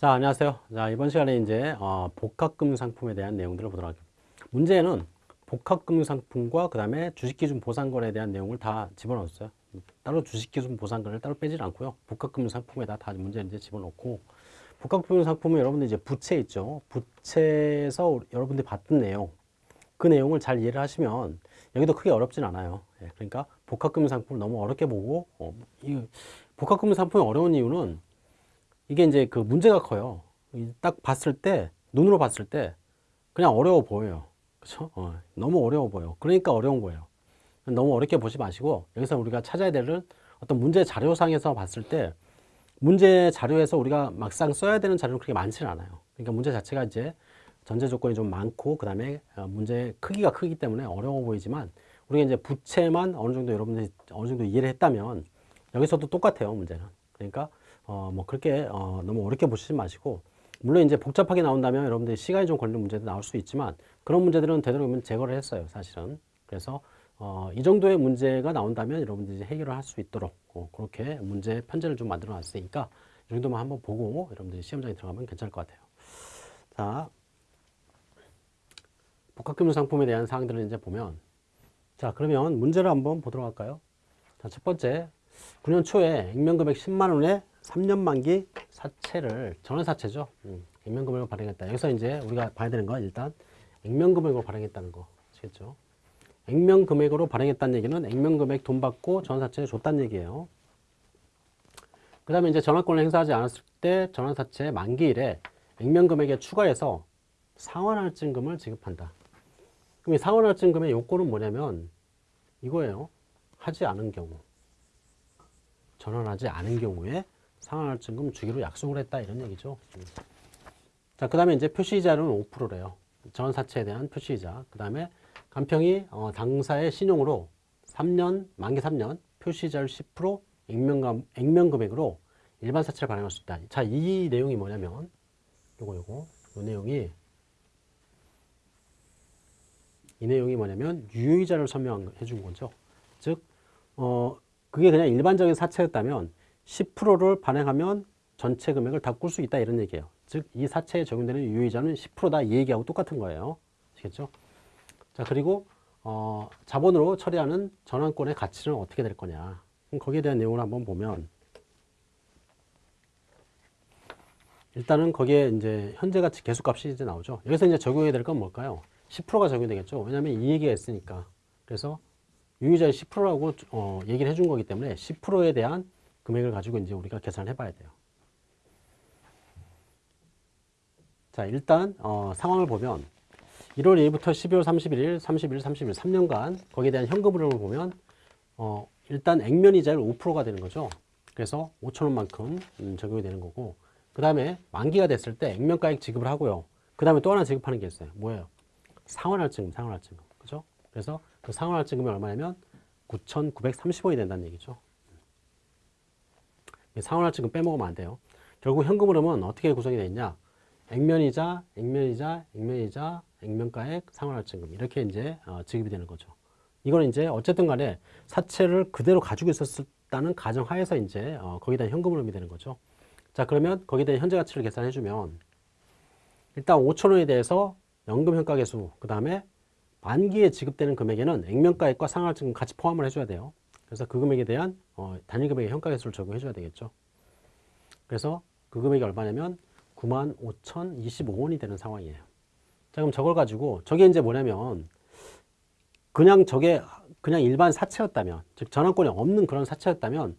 자, 안녕하세요. 자, 이번 시간에 이제 어, 복합금융 상품에 대한 내용들을 보도록 할게요. 문제는 복합금융 상품과 그 다음에 주식기준 보상거래에 대한 내용을 다 집어넣었어요. 따로 주식기준 보상거래를 따로 빼질 않고요. 복합금융 상품에다 다 문제 이제 집어넣고 복합금융 상품은 여러분들 이제 부채 있죠. 부채에서 여러분들이 봤던 내용 그 내용을 잘 이해를 하시면 여기도 크게 어렵진 않아요. 예, 그러니까 복합금융 상품을 너무 어렵게 보고 어, 이 복합금융 상품이 어려운 이유는 이게 이제 그 문제가 커요. 딱 봤을 때, 눈으로 봤을 때 그냥 어려워 보여요. 그죠? 어, 너무 어려워 보여. 그러니까 어려운 거예요. 너무 어렵게 보지 마시고 여기서 우리가 찾아야 되는 어떤 문제 자료상에서 봤을 때 문제 자료에서 우리가 막상 써야 되는 자료는 그렇게 많지는 않아요. 그러니까 문제 자체가 이제 전제 조건이 좀 많고 그 다음에 어, 문제 크기가 크기 때문에 어려워 보이지만 우리가 이제 부채만 어느 정도 여러분들이 어느 정도 이해를 했다면 여기서도 똑같아요 문제는 그러니까 어, 뭐 그렇게 어, 너무 어렵게 보시지 마시고 물론 이제 복잡하게 나온다면 여러분들이 시간이 좀 걸리는 문제도 나올 수 있지만 그런 문제들은 되도록이면 제거를 했어요 사실은. 그래서 어, 이 정도의 문제가 나온다면 여러분들이 해결을 할 수 있도록 어, 그렇게 문제 편제를 좀 만들어 놨으니까 이 정도만 한번 보고 여러분들이 시험장에 들어가면 괜찮을 것 같아요. 자 복합금융 상품에 대한 사항들을 이제 보면 자 그러면 문제를 한번 보도록 할까요? 자, 첫 번째 9년 초에 액면금액 10만 원에 3년 만기 사채를 전환사채죠. 음, 액면금액을 발행했다. 여기서 이제 우리가 봐야 되는 건 일단 액면금액으로 발행했다는 거 아시겠죠? 액면금액으로 발행했다는 얘기는 액면금액 돈 받고 전환사채를 줬다는 얘기예요. 그 다음에 이제 전환권을 행사하지 않았을 때 전환사채 만기일에 액면금액에 추가해서 상환할증금을 지급한다. 그럼 이 상환할증금의 요건은 뭐냐면 이거예요. 하지 않은 경우. 전환하지 않은 경우에 상환할증금 주기로 약속을 했다 이런 얘기죠. 자, 그 다음에 이제 표시이자는 5%래요. 전사채에 대한 표시이자. 그 다음에 간평이 어, 당사의 신용으로 3년, 만기 3년, 표시이자를 10%, 액면금, 액면금액으로 일반 사채를 발행할 수 있다. 자, 이 내용이 뭐냐면 요거 요거 요 내용이 이 내용이 뭐냐면 유효이자를 설명해 준 거죠. 즉, 어, 그게 그냥 일반적인 사채였다면 10%를 발행하면 전체 금액을 다 꿀 수 있다 이런 얘기예요. 즉 이 사채에 적용되는 유효이자는 10%다 이 얘기하고 똑같은 거예요. 아시겠죠? 자 그리고 어, 자본으로 처리하는 전환권의 가치는 어떻게 될 거냐. 거기에 대한 내용을 한번 보면 일단은 거기에 이제 현재 가치 계속값이 이제 나오죠. 여기서 이제 적용해야 될 건 뭘까요? 10%가 적용되겠죠. 왜냐하면 이 얘기가 있으니까. 그래서 유효자의 10%라고 어, 얘기를 해준 거기 때문에 10%에 대한 금액을 가지고 이제 우리가 계산해 봐야 돼요. 자, 일단 어, 상황을 보면 1월 1일부터 12월 31일, 31일, 30일 3년간 거기에 대한 현금 흐름을 보면 어, 일단 액면 이자율 5%가 되는 거죠. 그래서 5천 원만큼 음, 적용이 되는 거고 그 다음에 만기가 됐을 때 액면가액 지급을 하고요. 그 다음에 또 하나 지급하는 게 있어요. 뭐예요? 상환할증금, 상환할증금. 그죠? 그래서 그 상환할증금이 얼마냐면 9,930원이 된다는 얘기죠. 상환할증금 빼먹으면 안 돼요. 결국 현금 흐름은 어떻게 구성이 되어 있냐? 액면이자, 액면이자, 액면이자, 액면가액, 상환할증금 이렇게 이제 어, 지급이 되는 거죠. 이건 이제 어쨌든 간에 사채를 그대로 가지고 있었다는 가정하에서 이제 어, 거기다 현금 흐름이 되는 거죠. 자 그러면 거기에 대한 현재 가치를 계산해 주면 일단 5천 원에 대해서 연금 현가계수 그 다음에 만기에 지급되는 금액에는 액면가액과 상환증금 같이 포함을 해줘야 돼요. 그래서 그 금액에 대한 어, 단위 금액의 현가계수를 적용해 줘야 되겠죠. 그래서 그 금액이 얼마냐면 95,025원이 되는 상황이에요. 자 그럼 저걸 가지고 저게 이제 뭐냐면 그냥 저게 그냥 일반 사채였다면 즉 전환권이 없는 그런 사채였다면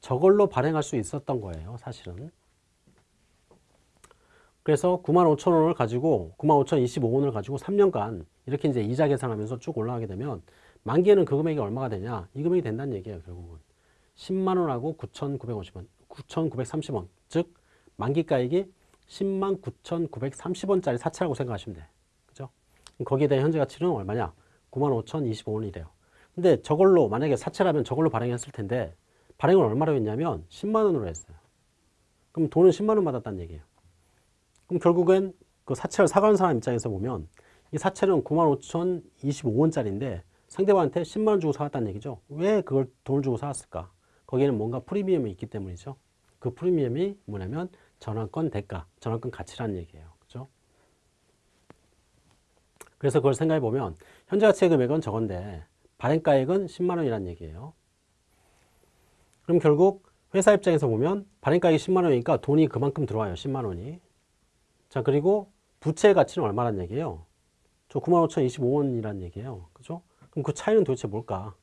저걸로 발행할 수 있었던 거예요 사실은 그래서 9만 5천 원을 가지고 9만 5천 25원을 가지고 3년간 이렇게 이제 이자 계산하면서 쭉 올라가게 되면 만기에는 그 금액이 얼마가 되냐? 이 금액이 된다는 얘기예요 결국은. 10만 원하고 9,950원. 9,930원. 즉 만기가액이 10만 9,930원짜리 사채라고 생각하시면 돼. 그죠? 거기에 대한 현재 가치는 얼마냐? 9만 5,025원이래요. 근데 저걸로 만약에 사채라면 저걸로 발행했을 텐데 발행을 얼마로 했냐면 10만 원으로 했어요. 그럼 돈은 10만 원 받았다는 얘기예요. 그럼 결국엔 그 사채를 사가는 사람 입장에서 보면 이 사채는 95,025원짜리인데 상대방한테 10만 원 주고 사왔다는 얘기죠. 왜 그걸 돈을 주고 사왔을까? 거기에는 뭔가 프리미엄이 있기 때문이죠. 그 프리미엄이 뭐냐면 전환권 대가, 전환권 가치라는 얘기예요. 그죠? 그래서 그걸 생각해 보면 현재 가치의 금액은 저건데 발행가액은 10만 원이라는 얘기예요. 그럼 결국 회사 입장에서 보면 발행가액이 10만 원이니까 돈이 그만큼 들어와요. 10만 원이. 자, 그리고 부채의 가치는 얼마란 얘기예요? 저 95,025원이란 얘기예요. 그죠? 그럼 그 차이는 도대체 뭘까?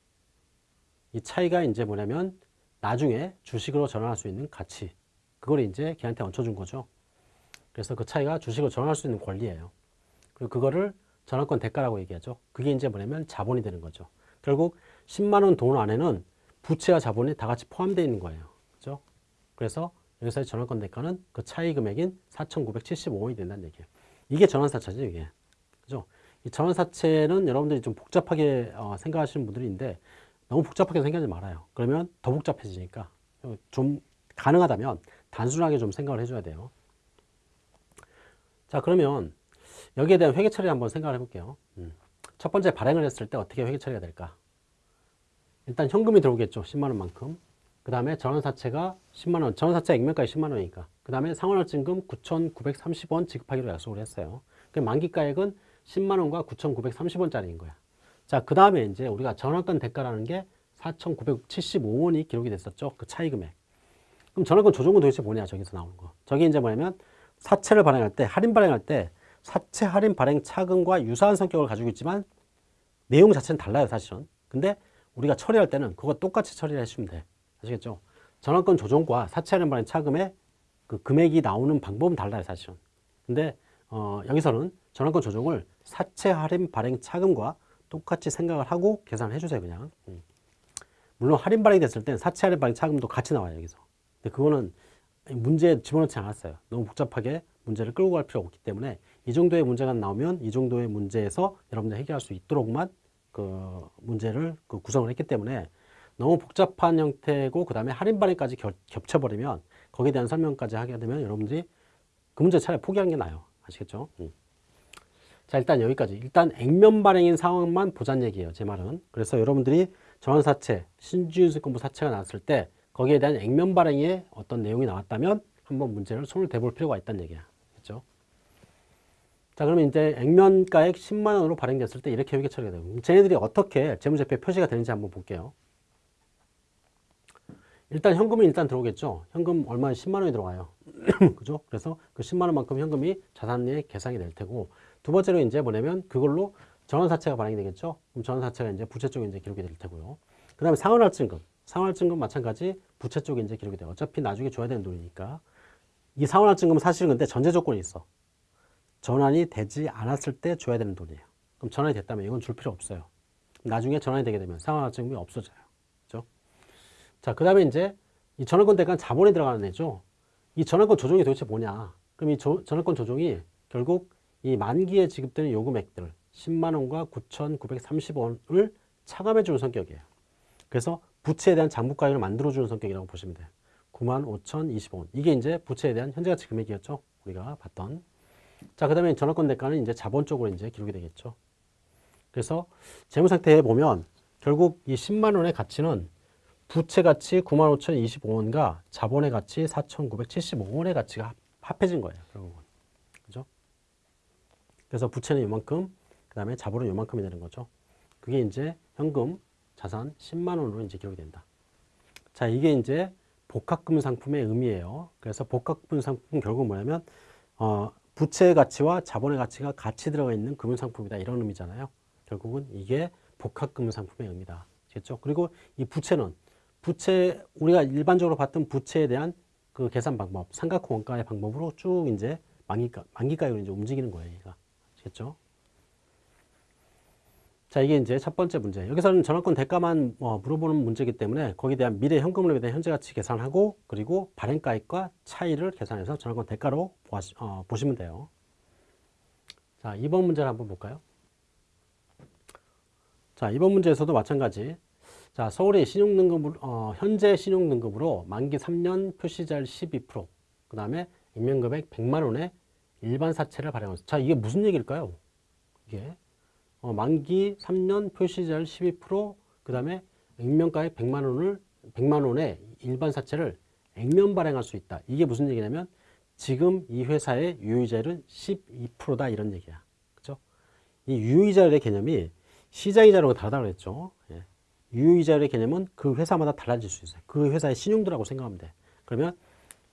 이 차이가 이제 뭐냐면 나중에 주식으로 전환할 수 있는 가치. 그걸 이제 걔한테 얹혀준 거죠. 그래서 그 차이가 주식으로 전환할 수 있는 권리예요. 그리고 그거를 전환권 대가라고 얘기하죠. 그게 이제 뭐냐면 자본이 되는 거죠. 결국 10만 원 돈 안에는 부채와 자본이 다 같이 포함되어 있는 거예요. 그죠? 그래서 여기서의 전환권 대가는 그 차이 금액인 4,975원이 된다는 얘기예요. 이게 전환사채죠, 이게. 그죠? 이 전환사채는 여러분들이 좀 복잡하게 어, 생각하시는 분들이 있는데 너무 복잡하게 생각하지 말아요. 그러면 더 복잡해지니까 좀 가능하다면 단순하게 좀 생각을 해줘야 돼요. 자, 그러면 여기에 대한 회계 처리 한번 생각을 해볼게요. 음. 첫 번째 발행을 했을 때 어떻게 회계 처리가 될까? 일단 현금이 들어오겠죠. 10만 원만큼. 그 다음에 전환사채가 10만 원, 전환사채 액면가액 10만 원이니까. 그 다음에 상환할증금 9,930원 지급하기로 약속을 했어요. 그 만기가액은 10만 원과 9,930원짜리인 거야. 자, 그 다음에 이제 우리가 전환권 대가라는 게 4,975원이 기록이 됐었죠. 그 차이 금액. 그럼 전환권 조정은 도대체 뭐냐, 저기서 나오는 거. 저게 이제 뭐냐면 사채를 발행할 때, 할인 발행할 때 사채 할인 발행 차금과 유사한 성격을 가지고 있지만 내용 자체는 달라요, 사실은. 근데 우리가 처리할 때는 그거 똑같이 처리를 해주면 돼. 아시겠죠? 전환권 조정과 사채 할인 발행 차금의 그 금액이 나오는 방법은 달라요, 사실은. 근데 어, 여기서는 전환권 조정을 사채 할인 발행 차금과 똑같이 생각을 하고 계산을 해주세요, 그냥. 음. 물론 할인 발행이 됐을 땐 사채 할인 발행 차금도 같이 나와요, 여기서. 근데 그거는 문제에 집어넣지 않았어요. 너무 복잡하게 문제를 끌고 갈 필요가 없기 때문에 이 정도의 문제가 나오면 이 정도의 문제에서 여러분들 해결할 수 있도록만 그 문제를 그 구성을 했기 때문에 너무 복잡한 형태고 그 다음에 할인 발행까지 겹쳐버리면 거기에 대한 설명까지 하게 되면 여러분들이 그 문제 차라리 포기하는 게 나아요. 아시겠죠? 음. 자 일단 여기까지 일단 액면 발행인 상황만 보자는 얘기예요. 제 말은. 그래서 여러분들이 전환사채, 신주유증권부 사채가 나왔을 때 거기에 대한 액면 발행에 어떤 내용이 나왔다면 한번 문제를 손을 대볼 필요가 있다는 얘기야. 그렇죠? 자 그러면 이제 액면가액 10만 원으로 발행됐을 때 이렇게 회계 처리가 되고 쟤네들이 어떻게 재무제표에 표시가 되는지 한번 볼게요. 일단 현금이 일단 들어오겠죠. 현금 얼마 10만 원이 들어가요. 그죠? 그래서 그 10만 원만큼 현금이 자산에 계상이 될 테고 두 번째로 이제 뭐냐면 그걸로 전환사채가 발행이 되겠죠. 그럼 전환사채가 이제 부채 쪽에 이제 기록이 될 테고요. 그 다음에 상환할증금. 상환할증금 마찬가지 부채 쪽에 이제 기록이 돼요. 어차피 나중에 줘야 되는 돈이니까. 이 상환할증금은 사실은 근데 전제 조건이 있어. 전환이 되지 않았을 때 줘야 되는 돈이에요. 그럼 전환이 됐다면 이건 줄 필요 없어요. 나중에 전환이 되게 되면 상환할증금이 없어져요. 그죠? 자, 그 다음에 이제 이 전환권 대가는 자본에 들어가는 애죠. 이 전환권 조정이 도대체 뭐냐? 그럼 이 조, 전환권 조정이 결국 이 만기에 지급되는 요금액들 10만 원과 9,930원을 차감해 주는 성격이에요. 그래서 부채에 대한 장부가액을 만들어 주는 성격이라고 보시면 돼요. 9만 5,020원. 이게 이제 부채에 대한 현재 가치 금액이었죠. 우리가 봤던. 자, 그 다음에 전환권 대가는 이제 자본 쪽으로 이제 기록이 되겠죠. 그래서 재무 상태에 보면 결국 이 10만 원의 가치는 부채 가치 9만 5,025원과 자본의 가치 4,975원의 가치가 합해진 거예요. 그래서 부채는 이만큼, 그 다음에 자본은 이만큼이 되는 거죠. 그게 이제 현금, 자산 10만 원으로 이제 기록이 된다. 자, 이게 이제 복합금 상품의 의미예요. 그래서 복합금 상품 결국 뭐냐면 어, 부채의 가치와 자본의 가치가 같이 들어가 있는 금융 상품이다 이런 의미잖아요. 결국은 이게 복합금 상품의 의미다. 됐죠? 그리고 이 부채는 부채 우리가 일반적으로 봤던 부채에 대한 그 계산 방법, 삼각형 원가의 방법으로 쭉 이제 만기가 만기가로 이제 움직이는 거예요. 얘가. 아시겠죠? 자, 이게 이제 첫 번째 문제. 여기서는 전환권 대가만 어, 물어보는 문제이기 때문에 거기에 대한 미래 현금을 대한 현재 가치 계산하고 그리고 발행가액과 차이를 계산해서 전환권 대가로 보시, 어, 보시면 돼요. 자, 2번 문제를 한번 볼까요? 자, 이번 문제에서도 마찬가지. 자, 서울의 신용등급, 어, 현재 신용등급으로 만기 3년 표시자율 12%, 그 다음에 임명금액 100만 원의 일반 사채를 발행하습니다 자, 이게 무슨 얘기일까요? 이게 어, 만기 3년 표시자율 12%, 그 다음에 액면가액 100만 원을 100만 원의 일반 사채를 액면 발행할 수 있다. 이게 무슨 얘기냐면 지금 이 회사의 유효이자율은 12%다 이런 얘기야. 그죠? 이 유효이자율의 개념이 시장이자율하고 다르다고 그랬죠. 예. 유효이자율의 개념은 그 회사마다 달라질 수 있어요. 그 회사의 신용도라고 생각하면 돼. 그러면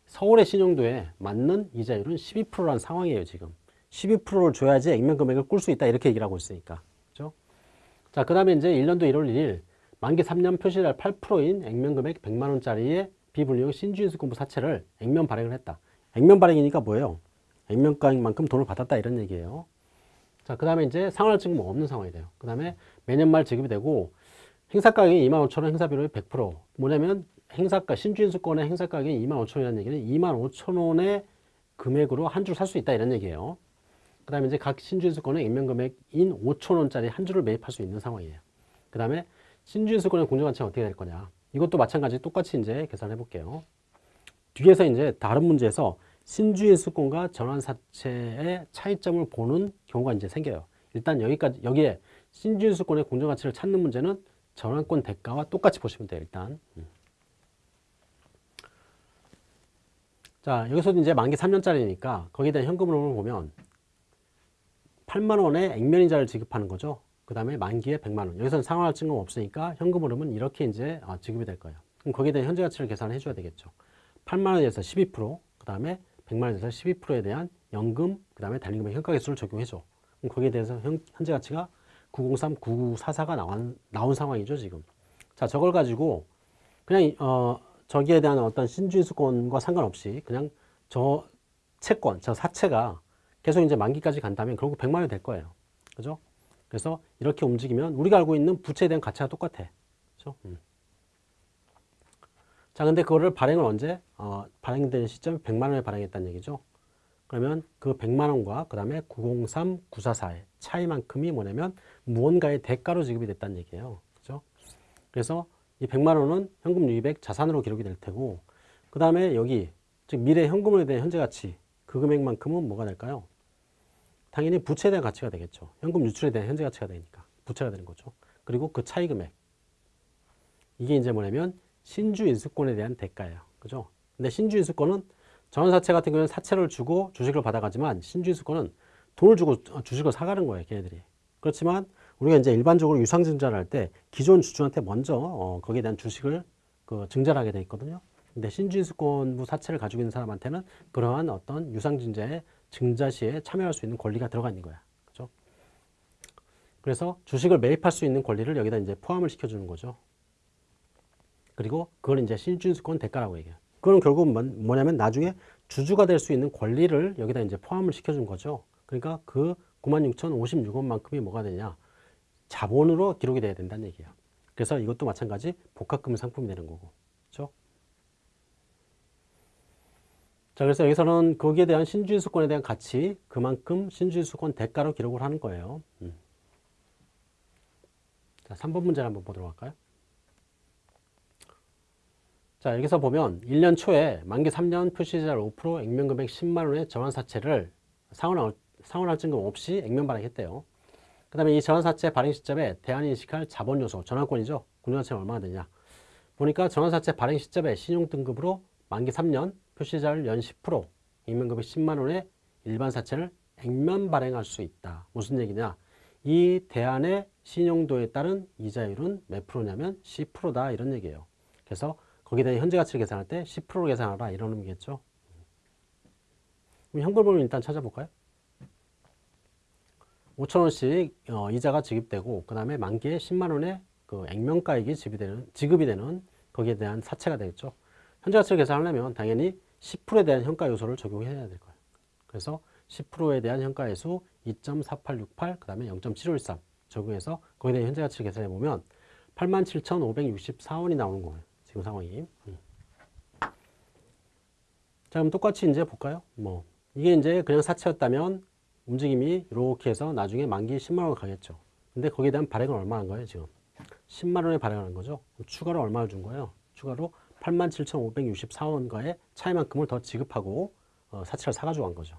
서울의 신용도에 맞는 이자율은 12%라는 상황이에요, 지금. 12%를 줘야지 액면 금액을 꿀 수 있다 이렇게 얘기를 하고 있으니까. 그죠? 자, 그 다음에 이제 1년도 1월 1일 만기 3년 표시달 8%인 액면 금액 100만 원짜리의 비불리용 신주인수권부 사채를 액면 발행을 했다. 액면 발행이니까 뭐예요? 액면가액만큼 돈을 받았다 이런 얘기예요. 자, 그 다음에 이제 상환증은 없는 상황이 돼요. 그 다음에 매년 말 지급이 되고 행사가격이 2만 5천 원, 행사비율이 100%. 뭐냐면 행사가 신주인수권의 행사 가격이 2만 5천 원이라는 얘기는 2만 5천 원의 금액으로 한 주를 살수 있다 이런 얘기예요. 그 다음에 이제 각 신주인수권의 액면 금액인 5천 원짜리 한 주를 매입할 수 있는 상황이에요. 그 다음에 신주인수권의 공정가치는 어떻게 될 거냐. 이것도 마찬가지 똑같이 이제 계산해 볼게요. 뒤에서 이제 다른 문제에서 신주인수권과 전환사채의 차이점을 보는 경우가 이제 생겨요. 일단 여기까지, 여기에 신주인수권의 공정가치를 찾는 문제는 전환권 대가와 똑같이 보시면 돼요, 일단. 음. 자, 여기서도 이제 만기 3년짜리니까 거기에 대한 현금 흐름을 보면 8만 원의 액면 이자를 지급하는 거죠. 그 다음에 만기에 100만 원. 여기서는 상환할 증거 없으니까 현금 흐름은 이렇게 이제 아, 지급이 될 거예요. 그럼 거기에 대한 현재 가치를 계산해 줘야 되겠죠. 8만 원에 대해서 12%, 그 다음에 100만 원에 대해서 12%에 대한 연금, 그 다음에 달린금의 현가계수를 적용해 줘. 그럼 거기에 대해서 현, 현재 가치가 903, 9944가 나온, 나온 상황이죠, 지금. 자, 저걸 가지고 그냥 어, 저기에 대한 어떤 신주인수권과 상관없이 그냥 저 채권, 저 사채가 계속 이제 만기까지 간다면 결국 100만 원이 될 거예요. 그죠? 그래서 이렇게 움직이면 우리가 알고 있는 부채에 대한 가치가 똑같아. 그죠? 음. 자, 근데 그거를 발행을 언제? 어, 발행된 시점에 100만 원에 발행했다는 얘기죠. 그러면 그 100만 원과 그 다음에 903, 944의 차이만큼이 뭐냐면 무언가의 대가로 지급이 됐다는 얘기예요. 그죠? 그래서 이 100만 원은 현금 유입액 자산으로 기록이 될 테고 그 다음에 여기 즉 미래 현금에 대한 현재 가치 그 금액만큼은 뭐가 될까요? 당연히 부채에 대한 가치가 되겠죠. 현금 유출에 대한 현재 가치가 되니까 부채가 되는 거죠. 그리고 그 차이 금액 이게 이제 뭐냐면 신주 인수권에 대한 대가예요. 그죠? 근데 신주 인수권은 전환사채 같은 경우는 사채를 주고 주식을 받아가지만 신주 인수권은 돈을 주고 주식을 사가는 거예요. 걔네들이. 그렇지만 우리가 이제 일반적으로 유상증자를 할 때 기존 주주한테 먼저 어, 거기에 대한 주식을 그 증자를 하게 돼 있거든요. 근데 신주인수권부 사채를 가지고 있는 사람한테는 그러한 어떤 유상증자의 증자 시에 참여할 수 있는 권리가 들어가 있는 거야. 그죠? 그래서 주식을 매입할 수 있는 권리를 여기다 이제 포함을 시켜주는 거죠. 그리고 그걸 이제 신주인수권 대가라고 얘기해요. 그건 결국 뭐냐면 나중에 주주가 될 수 있는 권리를 여기다 이제 포함을 시켜준 거죠. 그러니까 그 96,056원만큼이 뭐가 되냐. 자본으로 기록이 돼야 된다는 얘기예요. 그래서 이것도 마찬가지 복합금 상품이 되는 거고. 그렇죠? 자, 그래서 여기서는 거기에 대한 신주인수권에 대한 가치, 그만큼 신주인수권 대가로 기록을 하는 거예요. 음. 자, 3번 문제를 한번 보도록 할까요? 자, 여기서 보면 1년 초에 만기 3년 표시자율 5% 액면금액 10만원의 전환사채를 상환할, 상환할 증금 없이 액면 발행했대요. 그 다음에 이 전환사채 발행 시점에 대안이 인식할 자본요소, 전환권이죠. 공정가치는 얼마나 되냐. 보니까 전환사채 발행 시점에 신용등급으로 만기 3년, 표시자율 연 10%, 액면금액 10만원의 일반 사채를 액면 발행할 수 있다. 무슨 얘기냐. 이 대안의 신용도에 따른 이자율은 몇 프로냐면 10%다 이런 얘기예요. 그래서 거기다 현재 가치를 계산할 때 10%로 계산하라 이런 의미겠죠. 그럼 현금을 일단 찾아볼까요? 5천원씩 어, 이자가 지급되고 그 다음에 만기에 10만원의 그 액면가액이 지급이 되는, 지급이 되는 거기에 대한 사채가 되겠죠. 현재 가치를 계산하려면 당연히 10%에 대한 현가 요소를 적용해야 될 거예요. 그래서 10%에 대한 현가의 수 2.4868, 그 다음에 0.7513 적용해서 거기에 대한 현재 가치를 계산해 보면 87,564원이 나오는 거예요. 지금 상황이. 음. 자, 그럼 똑같이 이제 볼까요? 뭐, 이게 이제 그냥 사채였다면 움직임이 이렇게 해서 나중에 만기 10만원 가겠죠. 근데 거기에 대한 발행은 얼마 한 거예요, 지금? 10만원에 발행하는 거죠. 추가로 얼마를 준 거예요? 추가로 87,564원과의 차이만큼을 더 지급하고 어, 사채를 사가지고 간 거죠.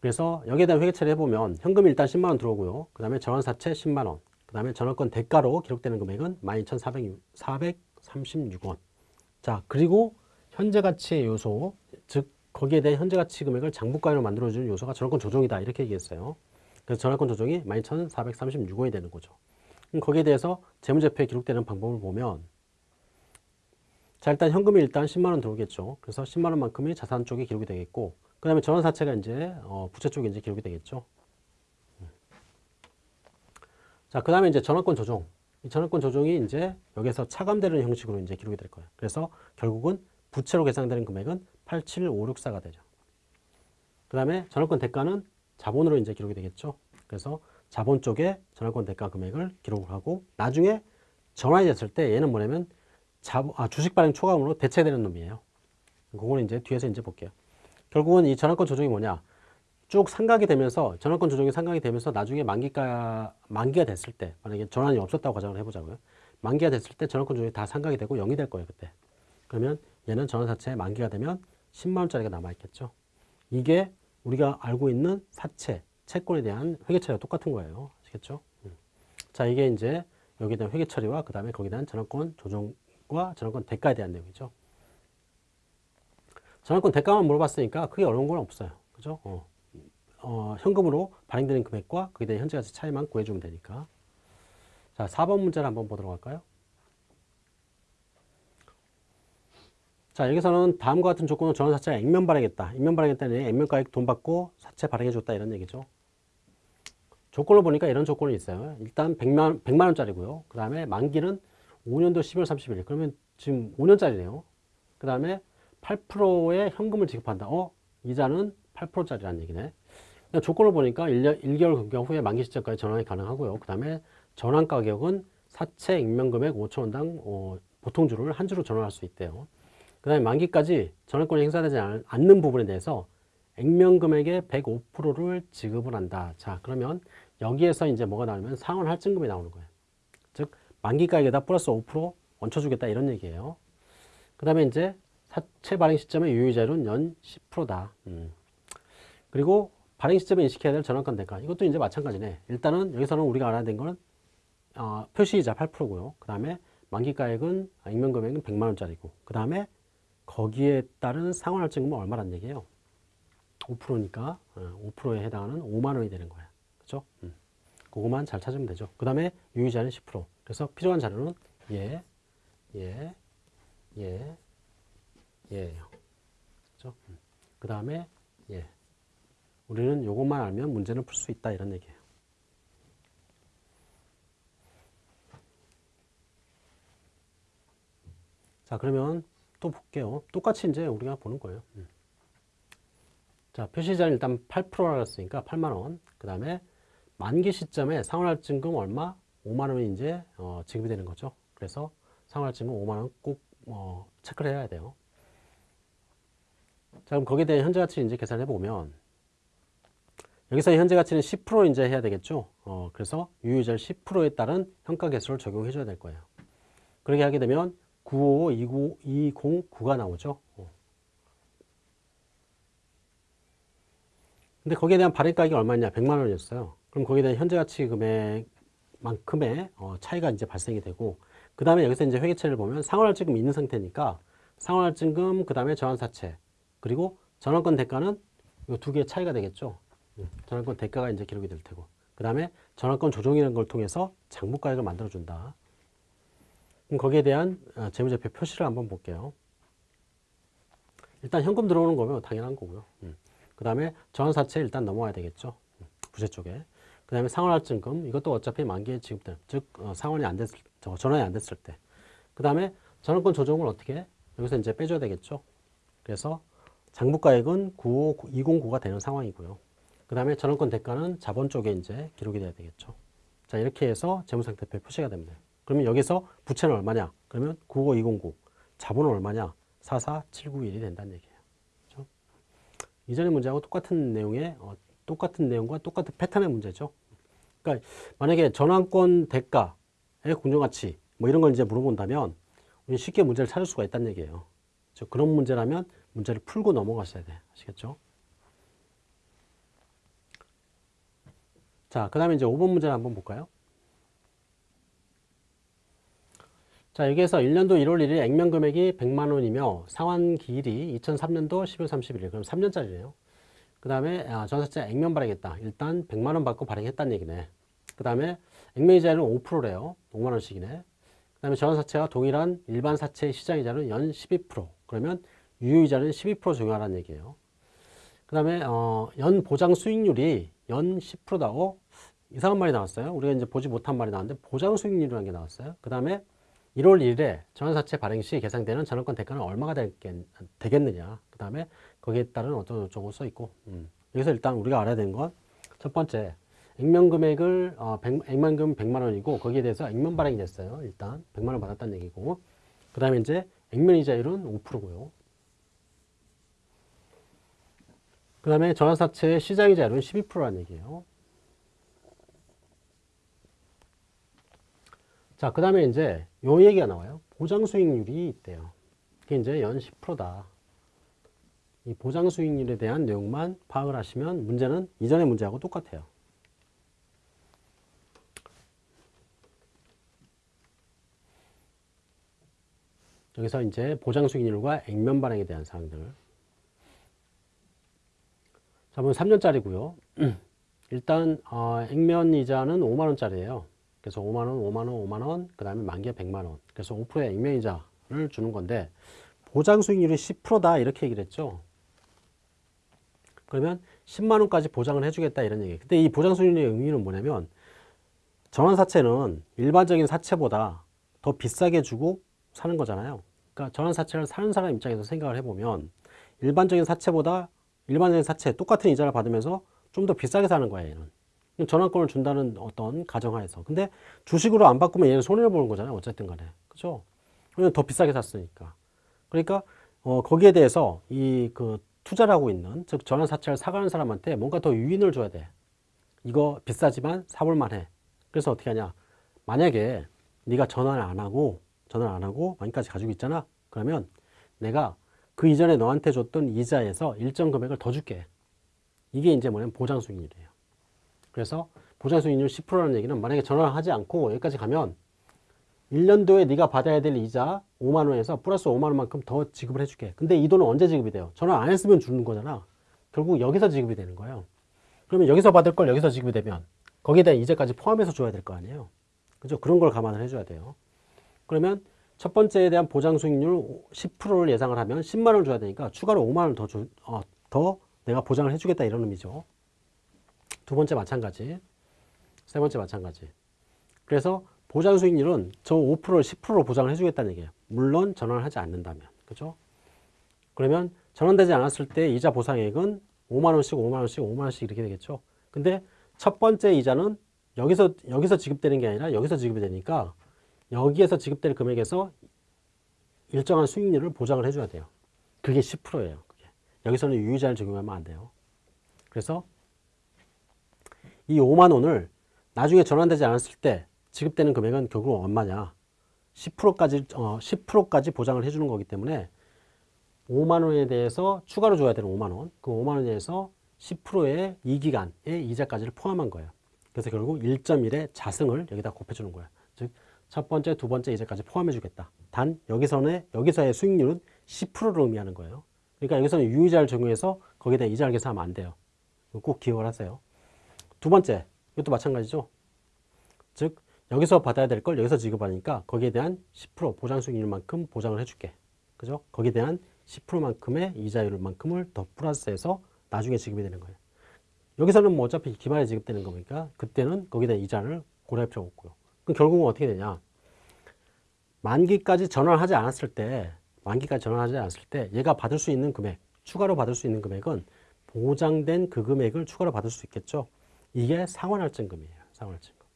그래서 여기에 대한 회계 처리 해보면 현금이 일단 10만원 들어오고요. 그 다음에 전환사채 10만원, 그 다음에 전환권 대가로 기록되는 금액은 12,436원. 자, 그리고 현재 가치의 요소, 즉 거기에 대한 현재 가치 금액을 장부가로 만들어주는 요소가 전환권 조정이다 이렇게 얘기했어요. 그래서 전환권 조정이 12,436원이 되는 거죠. 거기에 대해서 재무제표에 기록되는 방법을 보면 자 일단 현금이 일단 10만 원 들어오겠죠. 그래서 10만 원만큼이 자산 쪽에 기록이 되겠고 그 다음에 전환사채가 이제 어, 부채 쪽에 이제 기록이 되겠죠. 자, 그 다음에 이제 전환권 조정. 이 전환권 조정이 이제 여기서 차감되는 형식으로 이제 기록이 될 거예요. 그래서 결국은 부채로 계산되는 금액은 87564가 되죠. 그 다음에 전환권 대가는 자본으로 이제 기록이 되겠죠. 그래서 자본 쪽에 전환권 대가 금액을 기록을 하고 나중에 전환이 됐을 때 얘는 뭐냐면 자, 아, 주식 발행 초과금으로 대체되는 놈이에요. 그거는 이제 뒤에서 이제 볼게요. 결국은 이 전환권 조정이 뭐냐? 쭉 상각이 되면서 전환권 조정이 상각이 되면서 나중에 만기가 만기가 됐을 때 만약에 전환이 없었다고 가정을 해보자고요. 만기가 됐을 때 전환권 조정이 다 상각이 되고 0이 될 거예요 그때. 그러면 얘는 전환사채 만기가 되면 10만 원짜리가 남아 있겠죠. 이게 우리가 알고 있는 사채 채권에 대한 회계 처리와 똑같은 거예요. 아시겠죠? 음. 자 이게 이제 여기에 대한 회계 처리와 그 다음에 거기에 대한 전환권 조정과 전환권 대가에 대한 내용이죠. 전환권 대가만 물어봤으니까 크게 어려운 건 없어요. 그죠? 어. 어, 현금으로 발행되는 금액과 그에 대한 현재 가치 차이만 구해주면 되니까. 자, 4번 문제를 한번 보도록 할까요? 자, 여기서는 다음과 같은 조건으로 전환사채가 액면 발행했다. 액면 발행했다는 액면가액 돈 받고 사채 발행해줬다 이런 얘기죠. 조건을 보니까 이런 조건이 있어요. 일단 100만, 100만 원짜리고요. 그 다음에 만기는 5년도 12월 30일. 그러면 지금 5년짜리네요. 그 다음에 8%의 현금을 지급한다. 어? 이자는 8%짜리라는 얘기네. 조건을 보니까 1년, 1개월 경과 후에 만기 시점까지 전환이 가능하고요. 그 다음에 전환 가격은 사채 익명금액 5천원당 어, 보통주를 한 주로 전환할 수 있대요. 그 다음에 만기까지 전환권이 행사되지 않는 부분에 대해서 액면금액의 105%를 지급을 한다. 자, 그러면 여기에서 이제 뭐가 나오면 상환 할증금이 나오는 거예요. 즉, 만기가액에다 플러스 5% 얹혀주겠다 이런 얘기예요. 그 다음에 이제 사채 발행 시점의 유효자율은 연 10%다. 음. 그리고 발행 시점에 인식해야 될 전환권 대가. 이것도 이제 마찬가지네. 일단은 여기서는 우리가 알아야 되는 거는 어, 표시이자 8%고요. 그 다음에 만기가액은 익명금액은 100만 원짜리고 그 다음에 거기에 따른 상환할증금은 얼마란 얘기예요? 5%니까 5%에 어, 해당하는 5만 원이 되는 거야. 그죠? 음. 그거만 잘 찾으면 되죠. 그 다음에 유의자는 10%. 그래서 필요한 자료는 예, 예, 예, 예예요. 그죠? 음. 그 다음에 예. 우리는 이것만 알면 문제는 풀 수 있다 이런 얘기예요. 자 그러면 또 볼게요. 똑같이 이제 우리가 보는 거예요. 음. 자 표시자는 일단 8%라고 했으니까 8만원 그 다음에 만기 시점에 상환할증금 얼마? 5만원이 이제 어, 지급이 되는 거죠. 그래서 상환할증금 5만원 꼭 어, 체크를 해야 돼요. 자 그럼 거기에 대한 현재 가치 이제 계산해 보면 여기서 현재 가치는 10% 이제 해야 되겠죠. 어, 그래서 유효절 10%에 따른 평가 개수를 적용해 줘야 될 거예요. 그렇게 하게 되면 955, 209가 나오죠. 어. 근데 거기에 대한 발행 가격이 얼마냐? 100만 원이었어요. 그럼 거기에 대한 현재 가치 금액만큼의 어, 차이가 이제 발생이 되고 그 다음에 여기서 이제 회계처리를 보면 상환할증금 있는 상태니까 상환할증금 그 다음에 저환사채 그리고 전환권 대가는 이 두 개의 차이가 되겠죠. 음, 전환권 대가가 이제 기록이 될 테고 그 다음에 전환권 조정이라는 걸 통해서 장부가액을 만들어준다. 그럼 거기에 대한 어, 재무제표 표시를 한번 볼게요. 일단 현금 들어오는 거면 당연한 거고요. 음. 그 다음에 전환사채 일단 넘어와야 되겠죠. 음, 부채 쪽에. 그 다음에 상환할증금 이것도 어차피 만기에 지급된 즉 어, 상환이 안 됐을 전환이 안 됐을 때. 그 다음에 전환권 조정을 어떻게 여기서 이제 빼줘야 되겠죠. 그래서 장부가액은 95209가 되는 상황이고요. 그 다음에 전환권 대가는 자본 쪽에 이제 기록이 돼야 되겠죠. 자, 이렇게 해서 재무상태표에 표시가 됩니다. 그러면 여기서 부채는 얼마냐? 그러면 95209. 자본은 얼마냐? 44791이 된다는 얘기예요. 그렇죠? 이전의 문제하고 똑같은 내용의 어, 똑같은 내용과 똑같은 패턴의 문제죠. 그러니까 만약에 전환권 대가의 공정가치 뭐 이런 걸 이제 물어본다면 쉽게 문제를 찾을 수가 있다는 얘기예요. 그렇죠? 그런 문제라면 문제를 풀고 넘어가셔야 돼. 아시겠죠? 자, 그 다음에 이제 5번 문제를 한번 볼까요? 자, 여기에서 1년도 1월 1일 액면 금액이 100만 원이며 상환 기일이 2003년도 12월 31일. 그럼 3년짜리네요. 그 다음에 아, 전사채 액면 발행했다. 일단 100만 원 받고 발행했다는 얘기네. 그 다음에 액면 이자율은 5%래요. 5만 원씩이네. 그 다음에 전사채와 동일한 일반 사채 시장 이자는 연 12%. 그러면 유효 이자는 12% 적용하라는 얘기예요. 그 다음에 어, 연 보장 수익률이 연 10%다고 이상한 말이 나왔어요. 우리가 이제 보지 못한 말이 나왔는데 보장 수익률이라는 게 나왔어요. 그 다음에 1월 1일에 전환사채 발행 시 계상되는 전환권 대가는 얼마가 되겠, 되겠느냐. 그 다음에 거기에 따른 어떤 어쩌고 써 있고. 음. 여기서 일단 우리가 알아야 되는 건 첫 번째 액면 금액을 어, 100, 액면금 100만 원이고 거기에 대해서 액면 발행이 됐어요. 일단 100만 원 받았다는 얘기고. 그 다음에 이제 액면 이자율은 5%고요. 그 다음에 전환사채의 시장이자율은 12%라는 얘기예요. 자, 그 다음에 이제 요 얘기가 나와요. 보장 수익률이 있대요. 그게 이제 연 10%다. 이 보장 수익률에 대한 내용만 파악을 하시면 문제는 이전의 문제하고 똑같아요. 여기서 이제 보장 수익률과 액면 발행에 대한 사항들. 자, 그럼 3년짜리고요. 일단 어, 액면 이자는 5만 원짜리예요. 그래서 5만 원, 5만 원, 5만 원, 그 다음에 만기에 100만 원. 그래서 5%의 액면 이자를 주는 건데 보장 수익률이 10%다 이렇게 얘기를 했죠. 그러면 10만 원까지 보장을 해주겠다 이런 얘기. 근데 이 보장 수익률의 의미는 뭐냐면 전환사채는 일반적인 사채보다 더 비싸게 주고 사는 거잖아요. 그러니까 전환사채를 사는 사람 입장에서 생각을 해보면 일반적인 사채보다 일반적인 사채 똑같은 이자를 받으면서 좀 더 비싸게 사는 거예요. 얘는. 전환권을 준다는 어떤 가정하에서. 근데 주식으로 안 바꾸면 얘는 손해를 보는 거잖아요. 어쨌든 간에. 그죠? 왜냐면 더 비싸게 샀으니까. 그러니까 어, 거기에 대해서 이 그 투자를 하고 있는 즉 전환사채를 사가는 사람한테 뭔가 더 유인을 줘야 돼. 이거 비싸지만 사볼 만 해. 그래서 어떻게 하냐? 만약에 네가 전환을 안 하고 전환을 안 하고 만기까지 가지고 있잖아. 그러면 내가 그 이전에 너한테 줬던 이자에서 일정 금액을 더 줄게. 이게 이제 뭐냐면 보장 수익률이에요. 그래서 보장 수익률 10%라는 얘기는 만약에 전환을 하지 않고 여기까지 가면 1년도에 네가 받아야 될 이자 5만 원에서 플러스 5만 원만큼 더 지급을 해줄게. 근데 이 돈은 언제 지급이 돼요? 전환 안 했으면 주는 거잖아. 결국 여기서 지급이 되는 거예요. 그러면 여기서 받을 걸 여기서 지급이 되면 거기에 대한 이자까지 포함해서 줘야 될 거 아니에요. 그죠? 그런 걸 감안을 해줘야 돼요. 그러면 첫 번째에 대한 보장 수익률 10%를 예상을 하면 10만 원을 줘야 되니까 추가로 5만 원을 더, 줘, 어, 더 내가 보장을 해주겠다 이런 의미죠. 두 번째 마찬가지. 세 번째 마찬가지. 그래서 보장 수익률은 저 5%를 10%로 보장을 해주겠다는 얘기예요. 물론 전환을 하지 않는다면. 그죠? 그러면 전환되지 않았을 때 이자 보상액은 5만원씩, 5만원씩, 5만원씩 이렇게 되겠죠. 근데 첫 번째 이자는 여기서, 여기서 지급되는 게 아니라 여기서 지급이 되니까 여기에서 지급될 금액에서 일정한 수익률을 보장을 해줘야 돼요. 그게 10%예요. 그게. 여기서는 유의자를 적용하면 안 돼요. 그래서 이 5만 원을 나중에 전환되지 않았을 때 지급되는 금액은 결국 얼마냐? 10%까지 어, 10%까지 보장을 해주는 거기 때문에 5만 원에 대해서 추가로 줘야 되는 5만 원, 그 5만 원에 대해서 10%의 이 기간의 이자까지를 포함한 거예요. 그래서 결국 1.1의 자승을 여기다 곱해주는 거예요. 즉, 첫 번째, 두 번째 이자까지 포함해주겠다. 단 여기서는 여기서의 수익률은 10%를 의미하는 거예요. 그러니까 여기서는 유의자를 적용해서 거기다 이자를 계산하면 안 돼요. 꼭 기억을 하세요. 두 번째, 이것도 마찬가지죠. 즉, 여기서 받아야 될 걸 여기서 지급하니까 거기에 대한 10% 보장 수익률만큼 보장을 해줄게. 그죠? 거기에 대한 10%만큼의 이자율만큼을 더 플러스해서 나중에 지급이 되는 거예요. 여기서는 뭐 어차피 기말에 지급되는 거니까 그때는 거기다 이자를 고려할 필요가 없고요. 그럼 결국은 어떻게 되냐? 만기까지 전환하지 않았을 때, 만기까지 전환하지 않았을 때 얘가 받을 수 있는 금액, 추가로 받을 수 있는 금액은 보장된 그 금액을 추가로 받을 수 있겠죠. 이게 상환할증금이에요. 상환할증금.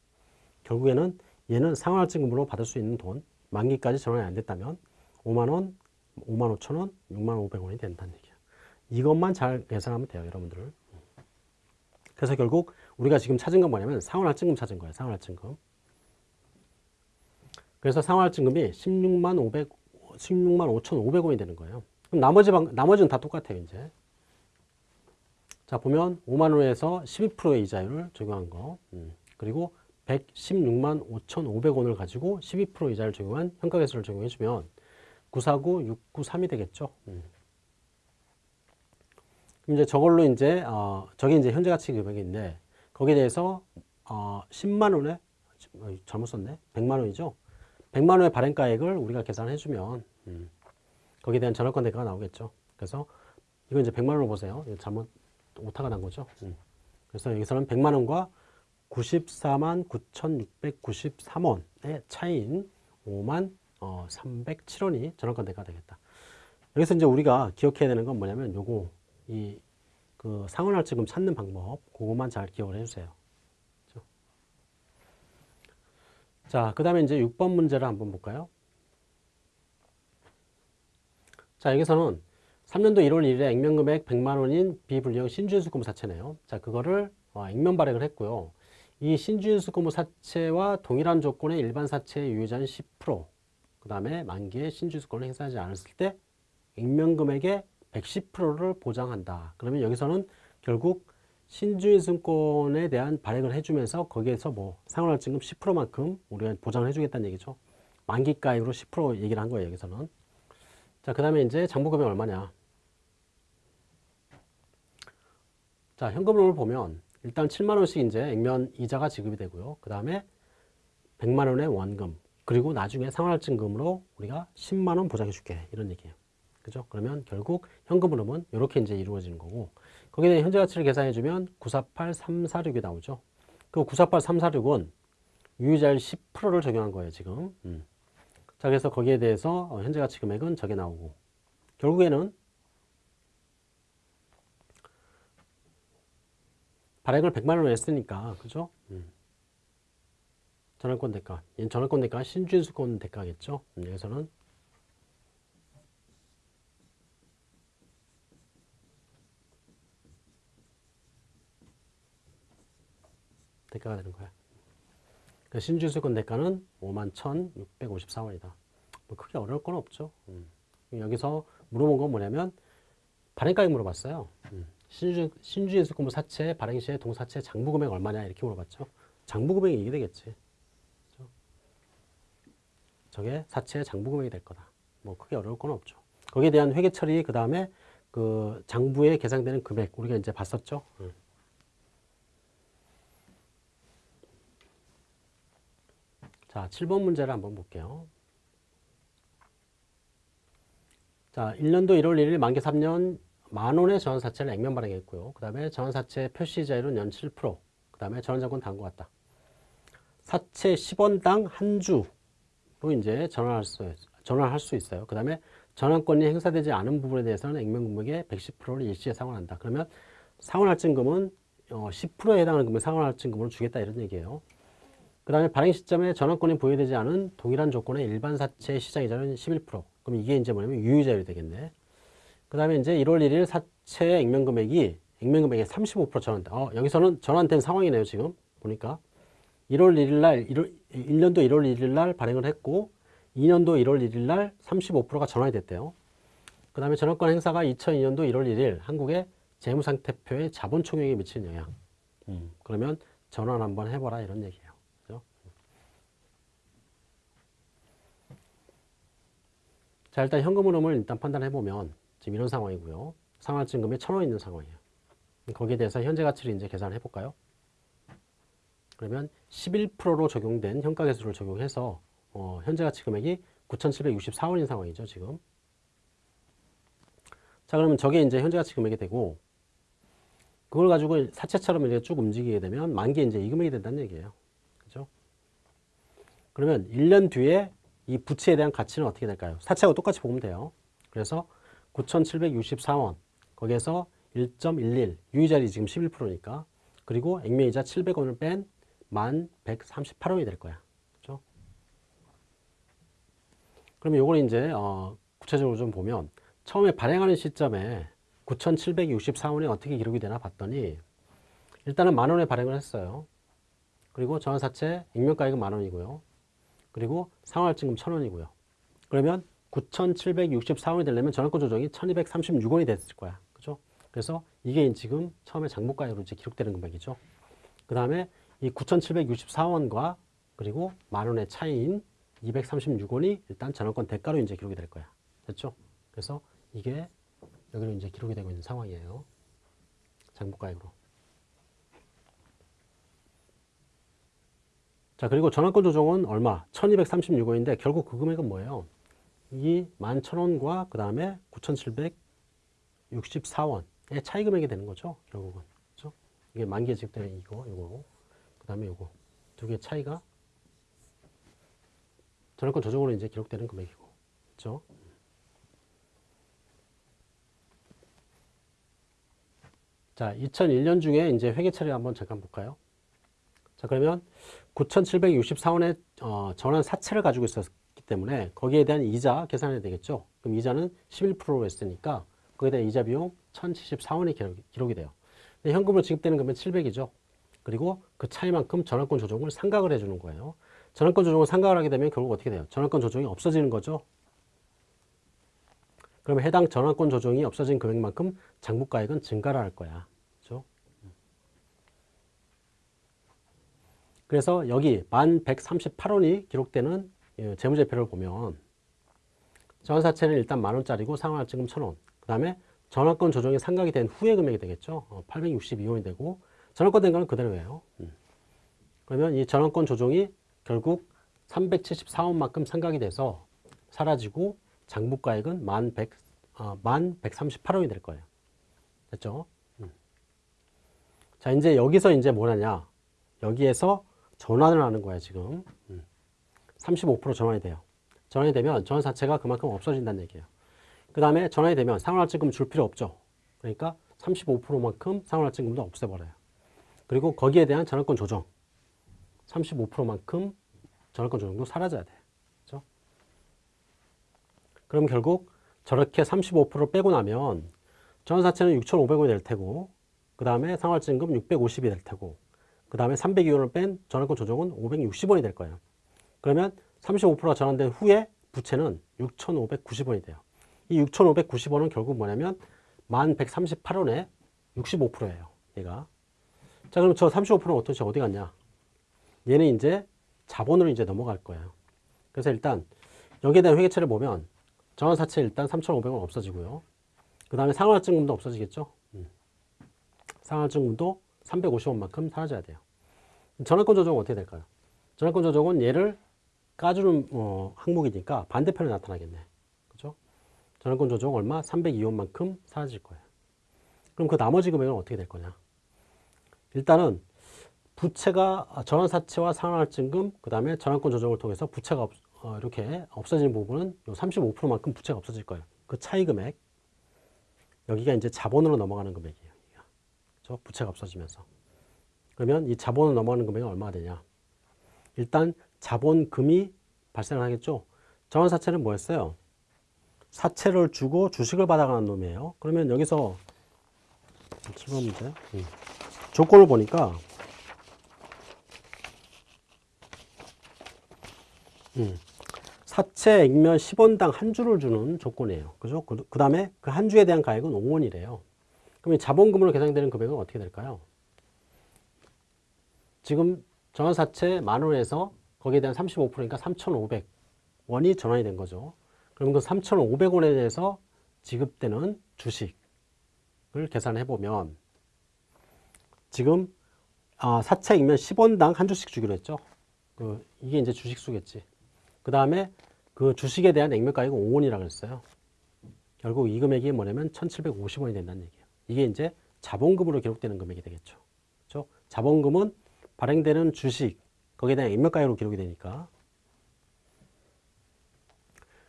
결국에는 얘는 상환할증금으로 받을 수 있는 돈, 만기까지 전환이 안 됐다면 5만 원, 5만 5천 원, 6만 500 원이 된다는 얘기예요. 이것만 잘 계산하면 돼요, 여러분들. 그래서 결국 우리가 지금 찾은 건 뭐냐면 상환할증금 찾은 거예요, 상환할증금. 그래서 상환할증금이 16만 500, 16만 5천 500원이 되는 거예요. 그럼 나머지 방, 나머지는 다 똑같아요, 이제. 자, 보면 5만 원에서 12%의 이자율을 적용한 거. 음. 그리고 116만 5,500원을 가지고 12% 이자를 적용한 현가계수를 적용해주면 949, 693이 되겠죠. 음. 이제 저걸로 이제 어, 저게 이제 현재 가치 금액인데 거기에 대해서 어, 10만 원에 어, 잘못 썼네. 100만 원이죠. 100만 원의 발행가액을 우리가 계산해 주면 음, 거기에 대한 전월권 대가가 나오겠죠. 그래서 이거 이제 100만 원으로 보세요. 잘못 오타가 난 거죠. 음. 그래서 여기서는 100만 원과 94만 9,693원의 차이인 5만 어, 307원이 전월권 대가가 되겠다. 여기서 이제 우리가 기억해야 되는 건 뭐냐면 요거 이 그 상환할증금 찾는 방법 그것만 잘 기억을 해주세요. 그렇죠? 자, 그 다음에 이제 6번 문제를 한번 볼까요? 자, 여기서는 3년도 1월 1일에 액면금액 100만 원인 비불리형 신주인수금부 사채네요. 자, 그거를 어, 액면 발행을 했고요. 이 신주인수금부 사채와 동일한 조건의 일반 사채의 유효자는 10%, 그 다음에 만기에 신주인수권을 행사하지 않았을 때 액면금액의 110%를 보장한다. 그러면 여기서는 결국 신주인승권에 대한 발행을 해주면서 거기에서 뭐 상환할증금 10%만큼 우리가 보장을 해주겠다는 얘기죠. 만기가액으로 10% 얘기를 한 거예요. 여기서는. 자, 그 다음에 이제 장부금액 얼마냐. 자, 현금으로 보면 일단 7만 원씩 이제 액면 이자가 지급이 되고요. 그 다음에 100만 원의 원금 그리고 나중에 상환할증금으로 우리가 10만 원 보장해 줄게 이런 얘기예요. 그죠? 그러면 결국 현금 흐름은 이렇게 이제 이루어지는 거고 거기에 현재 가치를 계산해 주면 948346이 나오죠. 그 948346은 유효자율 10%를 적용한 거예요, 지금. 음. 자, 그래서 거기에 대해서 어, 현재 가치 금액은 저게 나오고 결국에는 발행을 100만 원을 했으니까, 그죠? 음. 전월권 대가. 얘는 전월권 대가 신주인수권 대가겠죠? 음, 여기서는 대가가 되는 거야. 그러니까 신주수권 대가는 5만 1,654원이다. 뭐 크게 어려울 건 없죠. 음. 여기서 물어본 건 뭐냐면 발행가액 물어봤어요. 음. 신주, 신주인수권부 사채 발행 시에 동사채 장부 금액 얼마냐 이렇게 물어봤죠. 장부 금액이 이게 되겠지. 그렇죠? 저게 사채 장부 금액이 될 거다. 뭐 크게 어려울 건 없죠. 거기에 대한 회계 처리 그 다음에 그 장부에 계상되는 금액 우리가 이제 봤었죠. 음. 자, 7번 문제를 한번 볼게요. 자, 1년도 1월 1일 만기 3년 만원의 전환사채를 액면 발행했고요. 그 다음에 전환사채 표시자율은 연 7%, 그 다음에 전환자권 다음과 같다. 사채 10원당 한 주로 이제 전환할 수, 전환할 수 있어요. 그 다음에 전환권이 행사되지 않은 부분에 대해서는 액면 금액의 110%를 일시에 상환한다. 그러면 상환할증금은 10%에 어, 해당하는 금액 상환할증금으로 주겠다 이런 얘기예요. 그 다음에 발행 시점에 전환권이 보유되지 않은 동일한 조건의 일반 사채 시장 이자는 11%. 그럼 이게 이제 뭐냐면 유효자율이 되겠네. 그 다음에 이제 1월 1일 사채 액면 금액이 액면 금액의 35% 전환다. 어, 여기서는 전환된 상황이네요, 지금. 보니까. 1월 1일 날, 1월, 1년도 1월 1일 날 발행을 했고, 2년도 1월 1일 날 35%가 전환이 됐대요. 그 다음에 전환권 행사가 2002년도 1월 1일 한국의 재무상태표의 자본 총액에 미치는 영향. 음, 그러면 전환 한번 해봐라 이런 얘기예요. 자, 일단 현금 흐름을 일단 판단해 보면 지금 이런 상황이고요. 상환증금이 천 원 있는 상황이에요. 거기에 대해서 현재 가치를 이제 계산해 볼까요? 그러면 11%로 적용된 현가계수를 적용해서 어, 현재 가치 금액이 9,764원인 상황이죠, 지금. 자, 그러면 저게 이제 현재 가치 금액이 되고 그걸 가지고 사채처럼 이렇게 쭉 움직이게 되면 만기에 이제 이 금액이 된다는 얘기예요. 그죠? 그러면 1년 뒤에 이 부채에 대한 가치는 어떻게 될까요? 사채하고 똑같이 보면 돼요. 그래서 9,764원 거기에서 1.11 유의자리 지금 11%니까 그리고 액면이자 700원을 뺀 1,138원이 될 거야. 그렇죠? 그러면 요걸 이제 어, 구체적으로 좀 보면 처음에 발행하는 시점에 9,764원이 어떻게 기록이 되나 봤더니 일단은 만 원에 발행을 했어요. 그리고 전환사채 액면가액은 만 원이고요. 그리고 상환할증금 1,000원이고요. 그러면 9,764원이 되려면 전환권 조정이 1,236원이 됐을 거야. 그죠? 그래서 이게 지금 처음에 장부가액으로 이제 기록되는 금액이죠. 그 다음에 이 9,764원과 그리고 만 원의 차이인 236원이 일단 전환권 대가로 이제 기록이 될 거야. 됐죠? 그래서 이게 여기로 이제 기록이 되고 있는 상황이에요. 장부가액으로. 자, 그리고 전환권 조정은 얼마? 1236원인데 결국 그 금액은 뭐예요? 이 11,000원과 그 다음에 9,764원의 차이 금액이 되는 거죠. 결국은. 그죠? 이게 만기에 지급되는 이거, 이거. 그 다음에 이거. 두 개 차이가 전환권 조정으로 이제 기록되는 금액이고. 그죠? 자, 2001년 중에 이제 회계처리 한번 잠깐 볼까요? 자, 그러면 9,764원의 어, 전환 사채를 가지고 있었기 때문에 거기에 대한 이자 계산해야 되겠죠. 그럼 이자는 11%로 했으니까 거기에 대한 이자 비용 1,074원이 기록이, 돼요. 현금으로 지급되는 금액은 700이죠. 그리고 그 차이만큼 전환권 조정을 상각을 해주는 거예요. 전환권 조정을 상각을 하게 되면 결국 어떻게 돼요? 전환권 조정이 없어지는 거죠. 그러면 해당 전환권 조정이 없어진 금액만큼 장부가액은 증가를 할 거야. 그렇죠? 그래서 여기 1138원이 기록되는 예, 재무제표를 보면 전환사채는 일단 만원짜리고 상환할증금 1000원 그 다음에 전환권 조정이 상각이 된 후의 금액이 되겠죠. 862원이 되고 전환권 된 거는 그대로예요. 음. 그러면 이 전환권 조정이 결국 374원만큼 상각이 돼서 사라지고 장부가액은 1100, 어, 1138원이 될 거예요. 됐죠? 음. 자, 이제 여기서 이제 뭐냐냐. 여기에서 전환을 하는 거야, 지금. 음. 35% 전환이 돼요. 전환이 되면 전환 자체가 그만큼 없어진다는 얘기예요. 그 다음에 전환이 되면 상환할증금 줄 필요 없죠. 그러니까 35%만큼 상환할증금도 없애버려요. 그리고 거기에 대한 전환권 조정. 35%만큼 전환권 조정도 사라져야 돼요. 그렇죠? 그럼 결국 저렇게 35% 빼고 나면 전환사채는 6,500원이 될 테고 그 다음에 상환증금 650이 될 테고 그 다음에 302원을 뺀 전환권 조정은 560원이 될 거예요. 그러면 35%가 전환된 후에 부채는 6,590원이 돼요. 이 6,590원은 결국 뭐냐면 1,138원에 65%예요. 얘가. 자, 그럼 저 35%는 어떻게 어디 갔냐? 얘는 이제 자본으로 이제 넘어갈 거예요. 그래서 일단 여기에 대한 회계처를 보면 전환사채 일단 3,500원 없어지고요. 그 다음에 상환증금도 없어지겠죠. 음. 상환증금도 350원만큼 사라져야 돼요. 전환권 조정은 어떻게 될까요? 전환권 조정은 얘를 까주는 어, 항목이니까 반대편에 나타나겠네. 그죠? 전환권 조정 얼마? 302원만큼 사라질 거예요. 그럼 그 나머지 금액은 어떻게 될 거냐? 일단은 부채가 전환사채와 상환할증금, 그 다음에 전환권 조정을 통해서 부채가 없, 어, 이렇게 없어지는 부분은 35%만큼 부채가 없어질 거예요. 그 차이 금액. 여기가 이제 자본으로 넘어가는 금액이에요. 그렇죠? 부채가 없어지면서. 그러면 이 자본으로 넘어가는 금액이 얼마가 되냐? 일단 자본금이 발생하겠죠. 전환사채는 뭐였어요? 사채를 주고 주식을 받아가는 놈이에요. 그러면 여기서 7번 문제 음. 조건을 보니까 음. 사채 액면 10원당 한 주를 주는 조건이에요. 그죠? 그, 그 다음에 그 한 주에 대한 가액은 5원이래요. 그러면 자본금으로 계산되는 금액은 어떻게 될까요? 지금 전환사채 만원에서 거기에 대한 35%니까 3,500원이 전환이 된 거죠. 그럼 그 3,500원에 대해서 지급되는 주식을 계산해 보면 지금 아, 사채 액면 10원당 한 주씩 주기로 했죠. 그 이게 이제 주식 수겠지. 그 다음에 그 주식에 대한 액면 가액은 5원이라고 했어요. 결국 이 금액이 뭐냐면 1,750원이 된다는 얘기예요. 이게 이제 자본금으로 기록되는 금액이 되겠죠. 그렇죠? 자본금은 발행되는 주식, 거기에 대한 액면가액으로 기록이 되니까.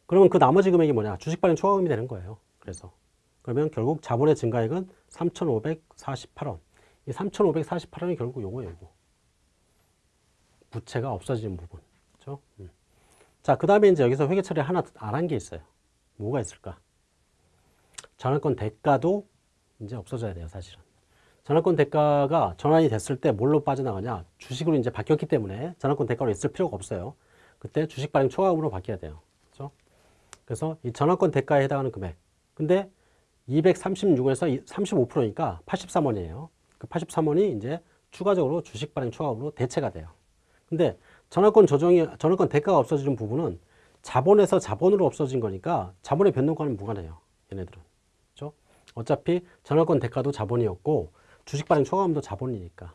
그러면 그 나머지 금액이 뭐냐? 주식 발행 초과금이 되는 거예요. 그래서. 그러면 결국 자본의 증가액은 3,548원. 이 3,548원이 결국 요거예요, 요거. 부채가 없어지는 부분. 그렇죠? 음. 자, 그 다음에 이제 여기서 회계 처리 하나 안 한 게 있어요. 뭐가 있을까? 전환권 대가도 이제 없어져야 돼요, 사실은. 전환권 대가가 전환이 됐을 때 뭘로 빠져나가냐? 주식으로 이제 바뀌었기 때문에 전환권 대가로 있을 필요가 없어요. 그때 주식 발행 초과금으로 바뀌어야 돼요. 그렇죠? 그래서 이 전환권 대가에 해당하는 금액. 근데 236에서 35%니까 83원이에요. 그 83원이 이제 추가적으로 주식 발행 초과금으로 대체가 돼요. 근데 전환권 조정이 전환권 대가가 없어지는 부분은 자본에서 자본으로 없어진 거니까 자본의 변동과는 무관해요. 얘네들은. 그렇죠? 어차피 전환권 대가도 자본이었고 주식 발행 초과금도 자본이니까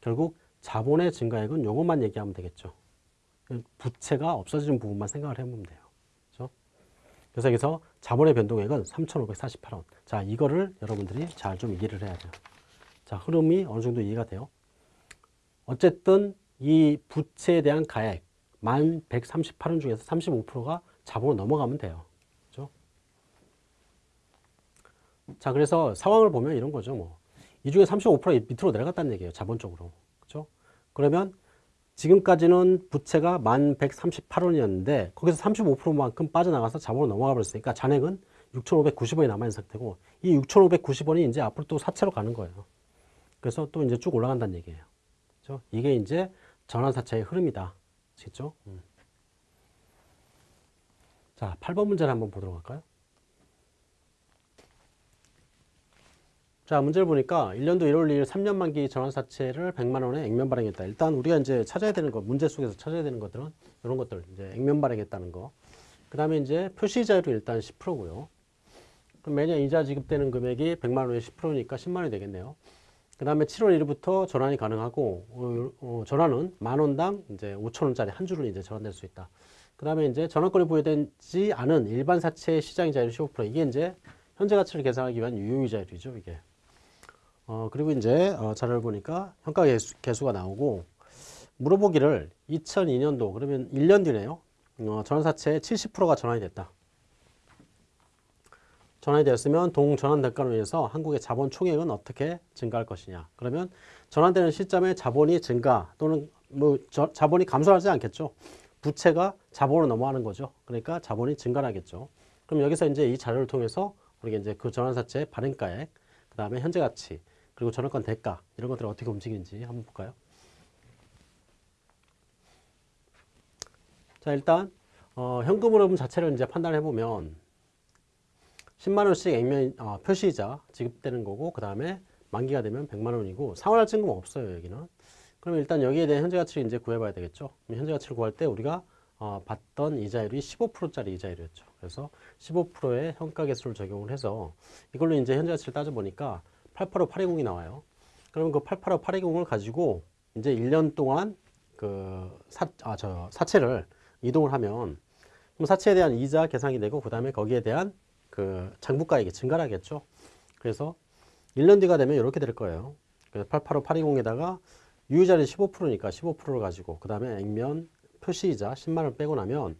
결국 자본의 증가액은 요것만 얘기하면 되겠죠. 부채가 없어지는 부분만 생각을 해보면 돼요. 그렇죠? 그래서 여기서 자본의 변동액은 3,548원. 자, 이거를 여러분들이 잘 좀 이해를 해야 돼요. 자, 흐름이 어느 정도 이해가 돼요. 어쨌든 이 부채에 대한 가액 1,138원 중에서 35%가 자본으로 넘어가면 돼요. 그렇죠? 자, 그래서 상황을 보면 이런 거죠. 뭐. 이 중에 35% 밑으로 내려갔다는 얘기예요. 자본 쪽으로. 그렇죠? 그러면 지금까지는 부채가 1,138원이었는데 거기서 35%만큼 빠져나가서 자본으로 넘어가 버렸으니까 잔액은 6,590원이 남아있는 상태고 이 6,590원이 이제 앞으로 또 사채로 가는 거예요. 그래서 또 이제 쭉 올라간다는 얘기예요. 그렇죠? 이게 이제 전환사채의 흐름이다. 아시겠죠? 음. 자, 8번 문제를 한번 보도록 할까요? 자, 문제를 보니까 1년도 1월 2일 3년 만기 전환사채를 100만 원에 액면 발행했다. 일단 우리가 이제 찾아야 되는 거, 문제 속에서 찾아야 되는 것들은 이런 것들, 이제 액면 발행했다는 거. 그 다음에 이제 표시자율이 일단 10%고요. 그럼 매년 이자 지급되는 금액이 100만 원에 10%니까 10만 원이 되겠네요. 그 다음에 7월 1일부터 전환이 가능하고, 어, 어, 전환은 만 원당 이제 5천 원짜리 한 주를 이제 전환될 수 있다. 그 다음에 이제 전환권이 부여되지 않은 일반 사채 시장이자율 15% 이게 이제 현재 가치를 계산하기 위한 유효이자율이죠, 이게. 어, 그리고 이제 어, 자료를 보니까 평가 개수, 개수 가 나오고 물어보기를 2002년도 그러면 1년 뒤네요. 어, 전환사채의 70%가 전환이 됐다. 전환이 되었으면 동전환 대가로 인해서 한국의 자본 총액은 어떻게 증가할 것이냐. 그러면 전환되는 시점에 자본이 증가 또는 뭐 저, 자본이 감소하지 않겠죠. 부채가 자본으로 넘어가는 거죠. 그러니까 자본이 증가하겠죠. 그럼 여기서 이제 이 자료를 통해서 우리가 이제 그 전환사채의 발행가액, 그 다음에 현재 가치, 그리고 전환권 대가 이런 것들이 어떻게 움직이는지 한번 볼까요? 자 일단 어, 현금 흐름 자체를 이제 판단해 보면 10만 원씩 액면 어, 표시이자 지급되는 거고 그 다음에 만기가 되면 100만 원이고 상환할 증금 없어요 여기는. 그러면 일단 여기에 대한 현재 가치를 이제 구해봐야 되겠죠. 현재 가치를 구할 때 우리가 어, 받던 이자율이 15%짜리 이자율이었죠. 그래서 15%의 현가 개수를 적용을 해서 이걸로 이제 현재 가치를 따져보니까 885820이 나와요. 그러면 그 885820을 가지고 이제 1년 동안 그 사, 아, 저 사채를 이동을 하면 그럼 사채에 대한 이자 계산이 되고 그 다음에 거기에 대한 그 장부가액이 증가하겠죠. 그래서 1년 뒤가 되면 이렇게 될 거예요. 그래서 885820에다가 유효자리 15%니까 15%를 가지고 그 다음에 액면 표시이자 10만 원 빼고 나면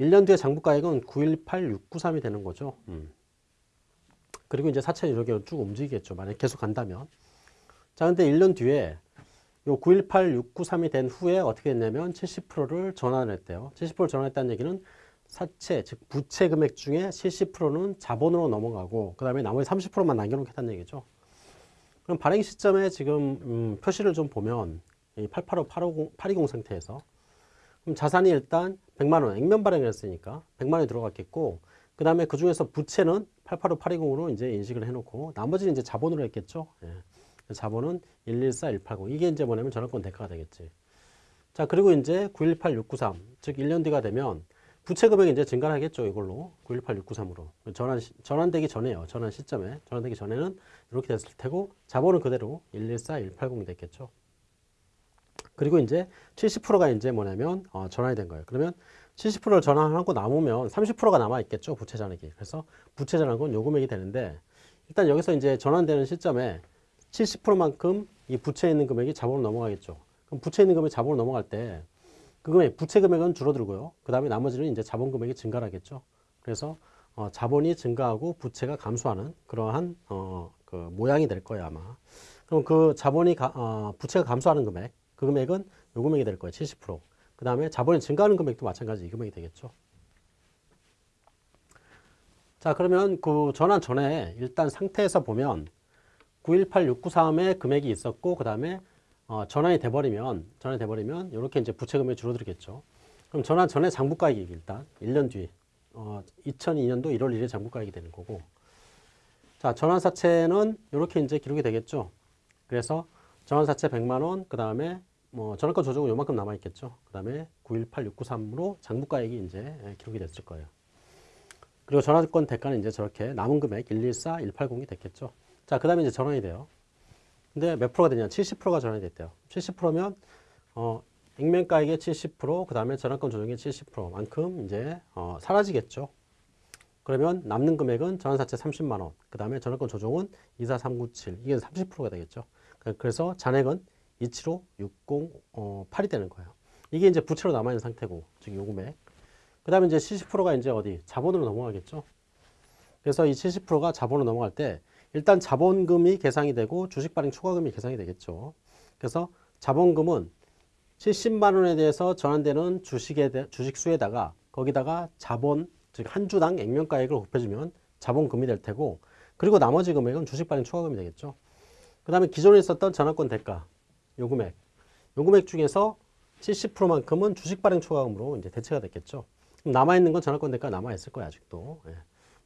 1년 뒤에 장부가액은 918693이 되는 거죠. 음. 그리고 이제 사채는 이렇게 쭉 움직이겠죠. 만약 계속 간다면. 자, 근데 1년 뒤에 요 918693이 된 후에 어떻게 했냐면 70%를 전환을 했대요. 70%를 전환했다는 얘기는 사채, 즉 부채 금액 중에 70%는 자본으로 넘어가고 그 다음에 나머지 30%만 남겨놓겠다는 얘기죠. 그럼 발행 시점에 지금 음, 표시를 좀 보면 이 885, 850, 820 상태에서 그럼 자산이 일단 100만 원 액면 발행을 했으니까 100만 원이 들어갔겠고 그 다음에 그 중에서 부채는 885, 820으로 이제 인식을 해놓고 나머지는 이제 자본으로 했겠죠. 예. 자본은 114, 180 이게 이제 뭐냐면 전환권 대가가 되겠지. 자 그리고 이제 918, 693 즉 1년 뒤가 되면 부채 금액이 이제 증가하겠죠 이걸로 918, 693으로 전환 전환되기 전에요. 전환 시점에 전환되기 전에는 이렇게 됐을 테고 자본은 그대로 114, 180이 됐겠죠. 그리고 이제 70%가 이제 뭐냐면 어, 전환이 된 거예요. 그러면 70%를 전환하고 남으면 30%가 남아 있겠죠 부채 잔액이. 그래서 부채 잔액은 요 금액이 되는데 일단 여기서 이제 전환되는 시점에 70%만큼 이 부채에 있는 금액이 자본으로 넘어가겠죠. 그럼 부채에 있는 금액이 자본으로 넘어갈 때 그 금액 부채 금액은 줄어들고요. 그 다음에 나머지는 이제 자본 금액이 증가하겠죠. 그래서 어, 자본이 증가하고 부채가 감소하는 그러한 어, 그 모양이 될 거예요 아마. 그럼 그 자본이 가, 어, 부채가 감소하는 금액 그 금액은 요 금액이 될 거예요 70% 그 다음에 자본이 증가하는 금액도 마찬가지 이 금액이 되겠죠. 자 그러면 그 전환 전에 일단 상태에서 보면 918693의 금액이 있었고 그 다음에 어, 전환이 돼버리면 전환이 돼버리면 이렇게 이제 부채 금액이 줄어들겠죠. 그럼 전환 전에 장부가액이 일단 1년 뒤 어, 2002년도 1월 1일 장부가액이 되는 거고 자 전환사채는 이렇게 이제 기록이 되겠죠. 그래서 전환사채 100만 원, 그 다음에 뭐 전환권 조정은 요만큼 남아 있겠죠. 그 다음에 918693으로 장부가액이 이제 예, 기록이 됐을 거예요. 그리고 전환권 대가는 이제 저렇게 남은 금액 114, 180이 됐겠죠. 자, 그 다음에 이제 전환이 돼요. 근데 몇 프로가 되냐? 70%가 전환이 됐대요. 70%면 어, 액면가액의 70%, 그 다음에 전환권 조정의 70%만큼 이제 어, 사라지겠죠. 그러면 남는 금액은 전환사채 30만 원, 그 다음에 전환권 조정은 24397, 이게 30%가 되겠죠. 그래서 잔액은 27560 어, 8이 되는 거예요. 이게 이제 부채로 남아 있는 상태고, 즉 요금액. 그 다음에 이제 70%가 이제 어디 자본으로 넘어가겠죠. 그래서 이 70%가 자본으로 넘어갈 때 일단 자본금이 계상이 되고 주식 발행 초과금이 계상이 되겠죠. 그래서 자본금은 70만 원에 대해서 전환되는 주식에 대, 주식 수에다가 거기다가 자본 즉 한 주당 액면가액을 곱해주면 자본금이 될 테고 그리고 나머지 금액은 주식 발행 초과금이 되겠죠. 그 다음에 기존에 있었던 전환권 대가 요금액 요금액 중에서 70%만큼은 주식 발행 초과금으로 이제 대체가 됐겠죠. 남아 있는 건 전환권 대가 남아 있을 거야 아직도. 예.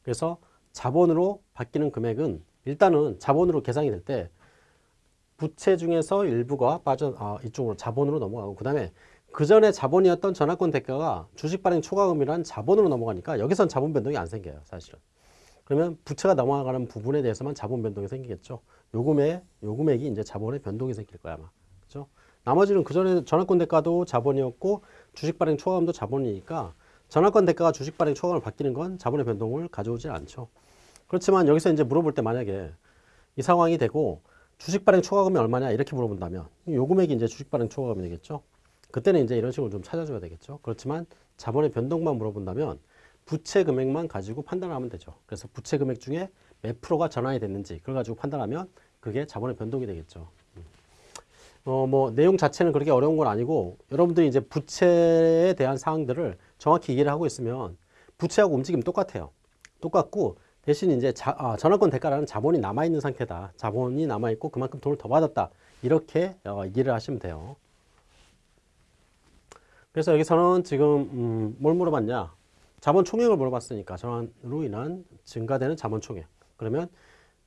그래서 자본으로 바뀌는 금액은 일단은 자본으로 계상이 될 때 부채 중에서 일부가 빠져 아, 이쪽으로 자본으로 넘어가고 그 다음에 그 전에 자본이었던 전환권 대가가 주식 발행 초과금이란 자본으로 넘어가니까 여기선 자본 변동이 안 생겨요 사실은 그러면 부채가 넘어가는 부분에 대해서만 자본 변동이 생기겠죠 요금의 요금액이 이제 자본의 변동이 생길 거야 아마 그죠 나머지는 그 전에 전환권 대가도 자본이었고 주식 발행 초과금도 자본이니까 전환권 대가가 주식 발행 초과금을 바뀌는 건 자본의 변동을 가져오지 않죠 그렇지만 여기서 이제 물어볼 때 만약에 이 상황이 되고 주식 발행 초과금이 얼마냐 이렇게 물어본다면 요 금액이 이제 주식 발행 초과금이 되겠죠. 그때는 이제 이런 식으로 좀 찾아줘야 되겠죠. 그렇지만 자본의 변동만 물어본다면 부채 금액만 가지고 판단하면 되죠. 그래서 부채 금액 중에 몇 프로가 전환이 됐는지 그걸 가지고 판단하면 그게 자본의 변동이 되겠죠. 어, 뭐 내용 자체는 그렇게 어려운 건 아니고 여러분들이 이제 부채에 대한 사항들을 정확히 이해를 하고 있으면 부채하고 움직임 똑같아요. 똑같고 대신 이제 자, 아, 전환권 대가라는 자본이 남아있는 상태다. 자본이 남아있고 그만큼 돈을 더 받았다. 이렇게 어, 이해를 하시면 돼요. 그래서 여기서는 지금 음, 뭘 물어봤냐? 자본 총액을 물어봤으니까 전환으로 인한 증가되는 자본 총액. 그러면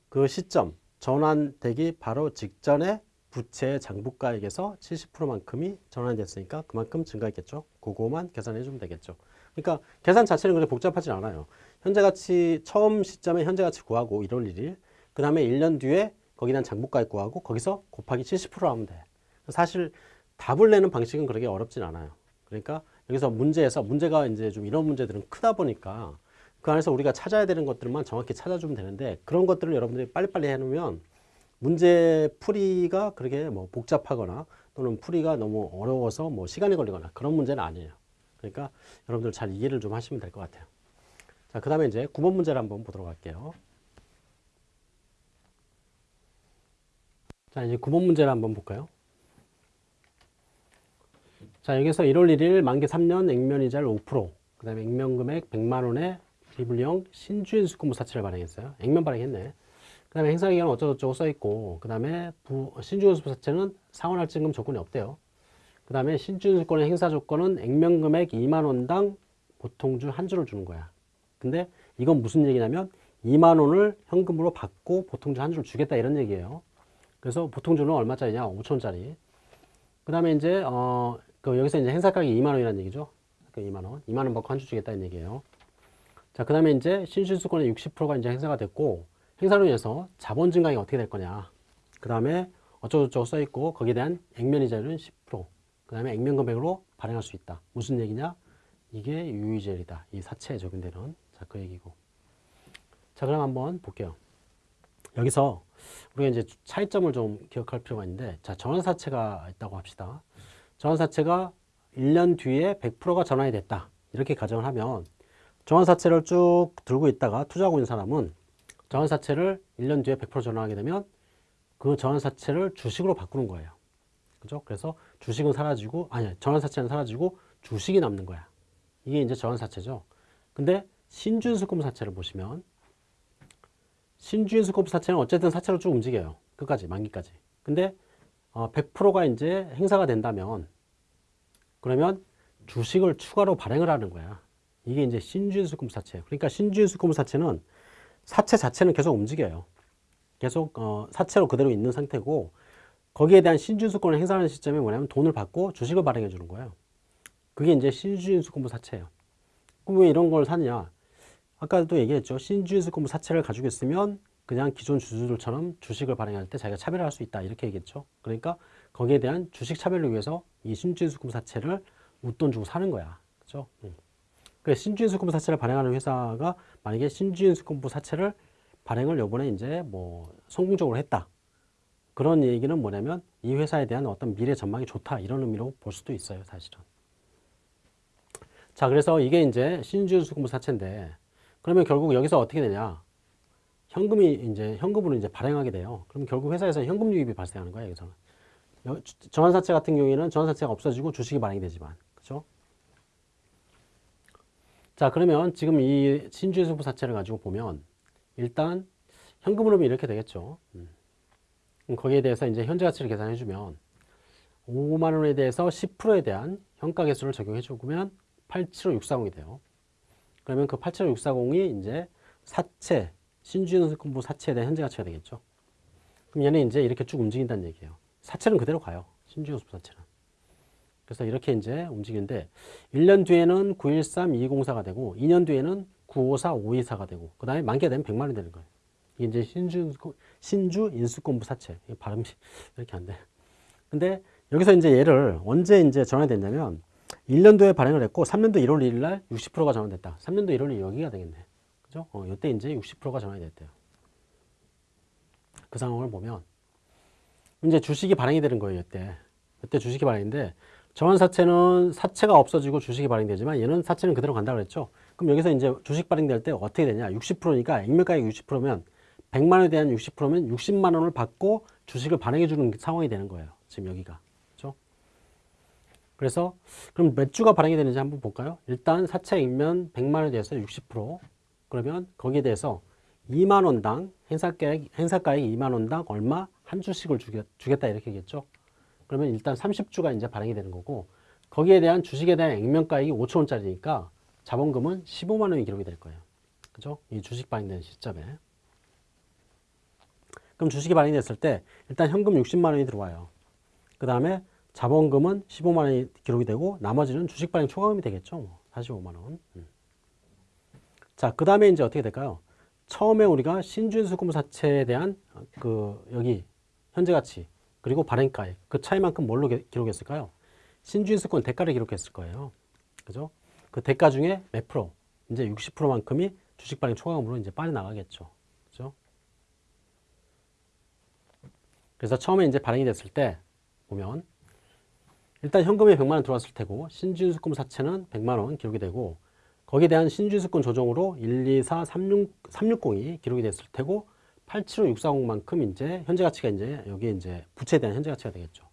그 시점 전환되기 바로 직전에 부채 장부가액에서 70%만큼이 전환됐으니까 그만큼 증가했겠죠. 그거만 계산해 주면 되겠죠. 그러니까 계산 자체는 그렇게 복잡하지 않아요. 현재 가치 처음 시점에 현재 가치 구하고 1월 1일 그 다음에 1년 뒤에 대한 장부가액 구하고 거기서 곱하기 70% 하면 돼. 사실 답을 내는 방식은 그렇게 어렵진 않아요. 그러니까 여기서 문제에서 문제가 이제 좀 이런 문제들은 크다 보니까 그 안에서 우리가 찾아야 되는 것들만 정확히 찾아주면 되는데 그런 것들을 여러분들이 빨리빨리 해놓으면 문제 풀이가 그렇게 뭐 복잡하거나 또는 풀이가 너무 어려워서 뭐 시간이 걸리거나 그런 문제는 아니에요. 그러니까 여러분들 잘 이해를 좀 하시면 될 것 같아요. 자, 그 다음에 이제 9번 문제를 한번 보도록 할게요. 자, 이제 9번 문제를 한번 볼까요? 자, 여기서 1월 1일 만기 3년 액면이자를 5%, 그 다음에 액면금액 100만원의 리블리형 신주인 수권부 사채를 발행했어요. 액면 발행했네. 그 다음에 행사기간 어쩌고저쩌고 써있고, 그 다음에 수권부 사채는 상환할증금 조건이 없대요. 그 다음에 신주인 수권의 행사 조건은 액면금액 2만원당 보통주 한 주를 주는 거야. 근데 이건 무슨 얘기냐면 2만 원을 현금으로 받고 보통주 한 주를 주겠다 이런 얘기예요. 그래서 보통주는 얼마짜리냐? 5천 원짜리. 그 다음에 이제 어, 그 여기서 이제 행사 가격이 2만 원이라는 얘기죠. 그 2만 원. 2만 원 받고 한 주 주겠다는 얘기예요. 자, 그 다음에 이제 신신수권의 60%가 이제 행사가 됐고 행사로 인해서 자본 증가가 어떻게 될 거냐. 그 다음에 어쩌고저쩌고 써있고 거기에 대한 액면이자율은 10%. 그 다음에 액면 금액으로 발행할 수 있다. 무슨 얘기냐? 이게 유의젤이다. 이 사체에 적용되는 자, 그 얘기고. 자, 그럼 한번 볼게요. 여기서 우리가 이제 차이점을 좀 기억할 필요가 있는데, 자, 전환사채가 있다고 합시다. 전환사채가 1년 뒤에 100%가 전환이 됐다. 이렇게 가정을 하면, 전환사채를 쭉 들고 있다가 투자하고 있는 사람은 전환사채를 1년 뒤에 100% 전환하게 되면 그 전환사채를 주식으로 바꾸는 거예요. 그죠? 그래서 주식은 사라지고, 아니, 전환사채는 사라지고 주식이 남는 거야. 이게 이제 전환사채죠. 근데 신주인수권 사채를 보시면 신주인수권 사채는 어쨌든 사채로 쭉 움직여요. 끝까지 만기까지. 근데 어, 100%가 이제 행사가 된다면 그러면 주식을 추가로 발행을 하는 거야. 이게 이제 신주인수권 사채. 그러니까 신주인수권 사채는 사채 자체는 계속 움직여요. 계속 어, 사채로 그대로 있는 상태고 거기에 대한 신주수권을 행사하는 시점이 뭐냐면 돈을 받고 주식을 발행해 주는 거예요. 그게 이제 신주인수권부 사채예요. 그럼 왜 이런 걸 사느냐? 아까도 얘기했죠. 신주인수권부 사채를 가지고 있으면 그냥 기존 주주들처럼 주식을 발행할 때 자기가 차별할 수 있다 이렇게 얘기했죠. 그러니까 거기에 대한 주식 차별을 위해서 이 신주인수권부 사채를 웃돈 주고 사는 거야. 그죠? 응. 그 신주인수권부 사채를 발행하는 회사가 만약에 신주인수권부 사채를 발행을 요번에 이제 뭐 성공적으로 했다. 그런 얘기는 뭐냐면 이 회사에 대한 어떤 미래 전망이 좋다. 이런 의미로 볼 수도 있어요 사실은. 자 그래서 이게 이제 신주수금부 사채인데 그러면 결국 여기서 어떻게 되냐? 현금이 이제 현금으로 이제 발행하게 돼요. 그럼 결국 회사에서 현금 유입이 발생하는 거예요 여기서는. 정환사채 같은 경우에는 정환사채가 없어지고 주식이 발행이 되지만. 그죠 자 그러면 지금 이 신주수금부 사채를 가지고 보면 일단 현금으로 이렇게 되겠죠 음. 거기에 대해서 이제 현재 가치를 계산해 주면 5만 원에 대해서 10%에 대한 현가 개수를 적용해 주면 875,640이 돼요. 그러면 그 875,640이 이제 사채, 신주인수부 사채에 대한 현재 가치가 되겠죠. 그럼 얘는 이제 이렇게 쭉 움직인다는 얘기예요. 사채는 그대로 가요. 신주인수부 사채는. 그래서 이렇게 이제 움직이는데 1년 뒤에는 913204가 되고 2년 뒤에는 954524가 되고 그 다음에 만기가 되면 100만 원이 되는 거예요. 이게 이제 신주, 신주 인수권부 사채. 발음이 이렇게 안 돼. 근데 여기서 이제 얘를 언제 이제 전환됐냐면 1년도에 발행을 했고 3년도 1월 1일 날 60%가 전환됐다. 3년도 1월 1일 여기가 되겠네. 그죠? 어, 이때 이제 60%가 전환이 됐대요. 그 상황을 보면 이제 주식이 발행이 되는 거예요, 이때. 이때 주식이 발행인데 전환 사채는 사채가 없어지고 주식이 발행되지만 얘는 사채는 그대로 간다고 그랬죠. 그럼 여기서 이제 주식 발행될 때 어떻게 되냐? 60%니까 액면가액 60%면 100만 원에 대한 60%면 60만 원을 받고 주식을 발행해 주는 상황이 되는 거예요. 지금 여기가. 그렇죠? 그래서 그럼 몇 주가 발행이 되는지 한번 볼까요? 일단 사채 액면 100만 원에 대해서 60% 그러면 거기에 대해서 2만 원당 행사가액, 행사가액 2만 원당 얼마 한 주씩을 주겠, 주겠다 이렇게 겠죠 그러면 일단 30주가 이제 발행이 되는 거고 거기에 대한 주식에 대한 액면가액이 5천 원짜리니까 자본금은 15만 원이 기록이 될 거예요. 그죠? 이 주식 발행되는 시점에. 그럼 주식이 발행됐을 때 일단 현금 60만 원이 들어와요. 그 다음에 자본금은 15만 원이 기록이 되고 나머지는 주식 발행 초과금이 되겠죠. 45만 원. 음. 자, 그 다음에 이제 어떻게 될까요? 처음에 우리가 신주수금 사채에 대한 그 여기 현재 가치 그리고 발행가액 그 차이만큼 뭘로 기록했을까요? 신주수권 대가를 기록했을 거예요. 그죠? 그 대가 중에 몇 프로? 이제 60%만큼이 주식 발행 초과금으로 이제 빠져나가겠죠. 그래서 처음에 이제 발행이 됐을 때 보면 일단 현금이 100만 원 들어왔을 테고 신주수권 사채는 100만 원 기록이 되고 거기에 대한 신주수권 조정으로 1, 2, 4, 36, 360이 기록이 됐을 테고 875640만큼 이제 현재 가치가 이제 여기에 이제 부채에 대한 현재 가치가 되겠죠.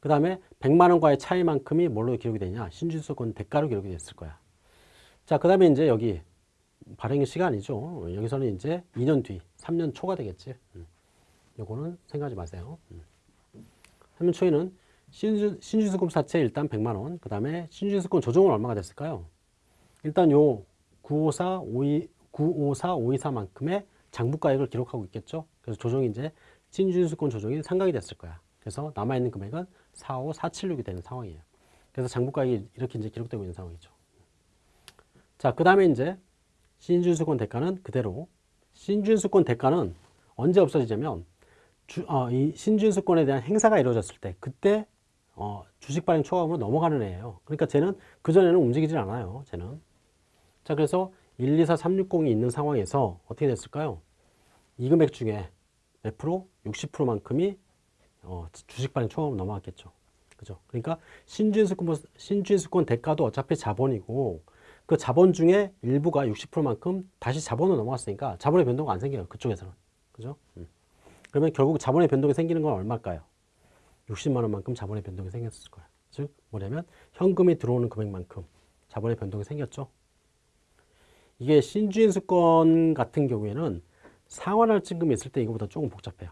그 다음에 100만 원과의 차이만큼이 뭘로 기록이 되냐? 신주수권 대가로 기록이 됐을 거야. 자, 그 다음에 이제 여기 발행 시간이죠. 여기서는 이제 2년 뒤, 3년 초가 되겠지. 음. 요거는 생각하지 마세요. 3년 음. 초에는 신주, 신주수급 사채 일단 100만 원, 그 다음에 신주수권 조정은 얼마가 됐을까요? 일단 요 954, 52, 954, 524만큼의 장부가액을 기록하고 있겠죠. 그래서 조정이 이제 신주수권 조정이 상각이 됐을 거야. 그래서 남아있는 금액은 45476이 되는 상황이에요. 그래서 장부가액이 이렇게 이제 기록되고 있는 상황이죠. 자, 그 다음에 이제 신주수권 대가는 그대로 신주수권 대가는 언제 없어지냐면 주, 어, 이 신준수권에 대한 행사가 이루어졌을 때 그때 어, 주식 발행 초과금으로 넘어가는 애예요. 그러니까 쟤는 그전에는 움직이질 않아요. 쟤는. 자 그래서 1, 2, 4, 3, 6, 0이 있는 상황에서 어떻게 됐을까요? 이 금액 중에 몇 프로? 60%만큼이 어, 주식 발행 초과금으로 넘어갔겠죠. 그죠? 그러니까 신주인수권, 신주인수권 대가도 어차피 자본이고 그 자본 중에 일부가 60%만큼 다시 자본으로 넘어갔으니까 자본의 변동가 안 생겨요. 그쪽에서는. 그죠? 음. 그러면 결국 자본의 변동이 생기는 건 얼마일까요? 60만 원만큼 자본의 변동이 생겼을 거예요. 즉 뭐냐면 현금이 들어오는 금액만큼 자본의 변동이 생겼죠. 이게 신주인수권 같은 경우에는 상환할증금이 있을 때 이거보다 조금 복잡해요.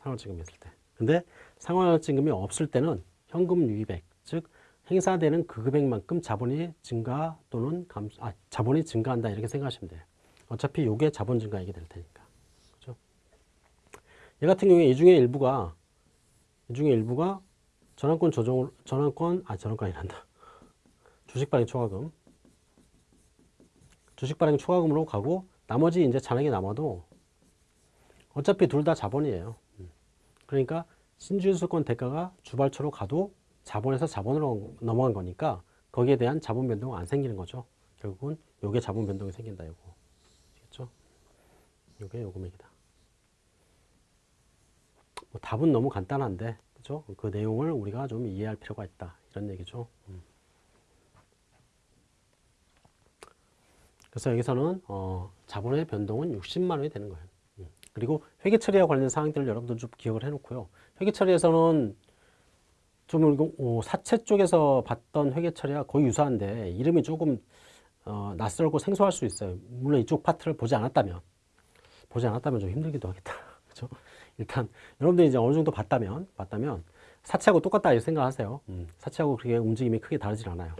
상환할증금이 있을 때. 근데 상환할증금이 없을 때는 현금 유입액, 즉 행사되는 그 금액만큼 자본이 증가 또는 감소, 아, 자본이 증가한다 이렇게 생각하시면 돼요. 어차피 이게 자본 증가액이 될 테니까. 얘 같은 경우에 이 중에 일부가 이 중에 일부가 전환권 조정 전환권 아 전환권이란다. 주식 발행 초과금. 주식 발행 초과금으로 가고 나머지 이제 잔액이 남아도 어차피 둘 다 자본이에요. 음. 그러니까 신주유수권 대가가 주발초로 가도 자본에서 자본으로 넘어간 거니까 거기에 대한 자본 변동은 안 생기는 거죠. 결국은 요게 자본 변동이 생긴다 요거. 알겠죠? 요게 요 금액이다. 뭐 답은 너무 간단한데 그죠? 그 내용을 우리가 좀 이해할 필요가 있다. 이런 얘기죠. 음. 그래서 여기서는 어, 자본의 변동은 60만 원이 되는 거예요. 음. 그리고 회계 처리와 관련된 사항들을 여러분들 좀 기억을 해놓고요. 회계 처리에서는 좀 어, 사채 쪽에서 봤던 회계 처리와 거의 유사한데 이름이 조금 어, 낯설고 생소할 수 있어요. 물론 이쪽 파트를 보지 않았다면 보지 않았다면 좀 힘들기도 하겠다. 그렇죠? 일단 여러분들이 이제 어느 정도 봤다면 봤다면 사채하고 똑같다 이렇게 생각하세요. 음, 사채하고 그렇게 움직임이 크게 다르질 않아요.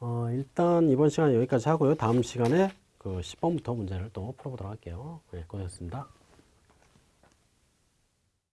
어, 일단 이번 시간 여기까지 하고요. 다음 시간에 그 10번부터 문제를 또 풀어보도록 할게요. 네, 고생했습니다.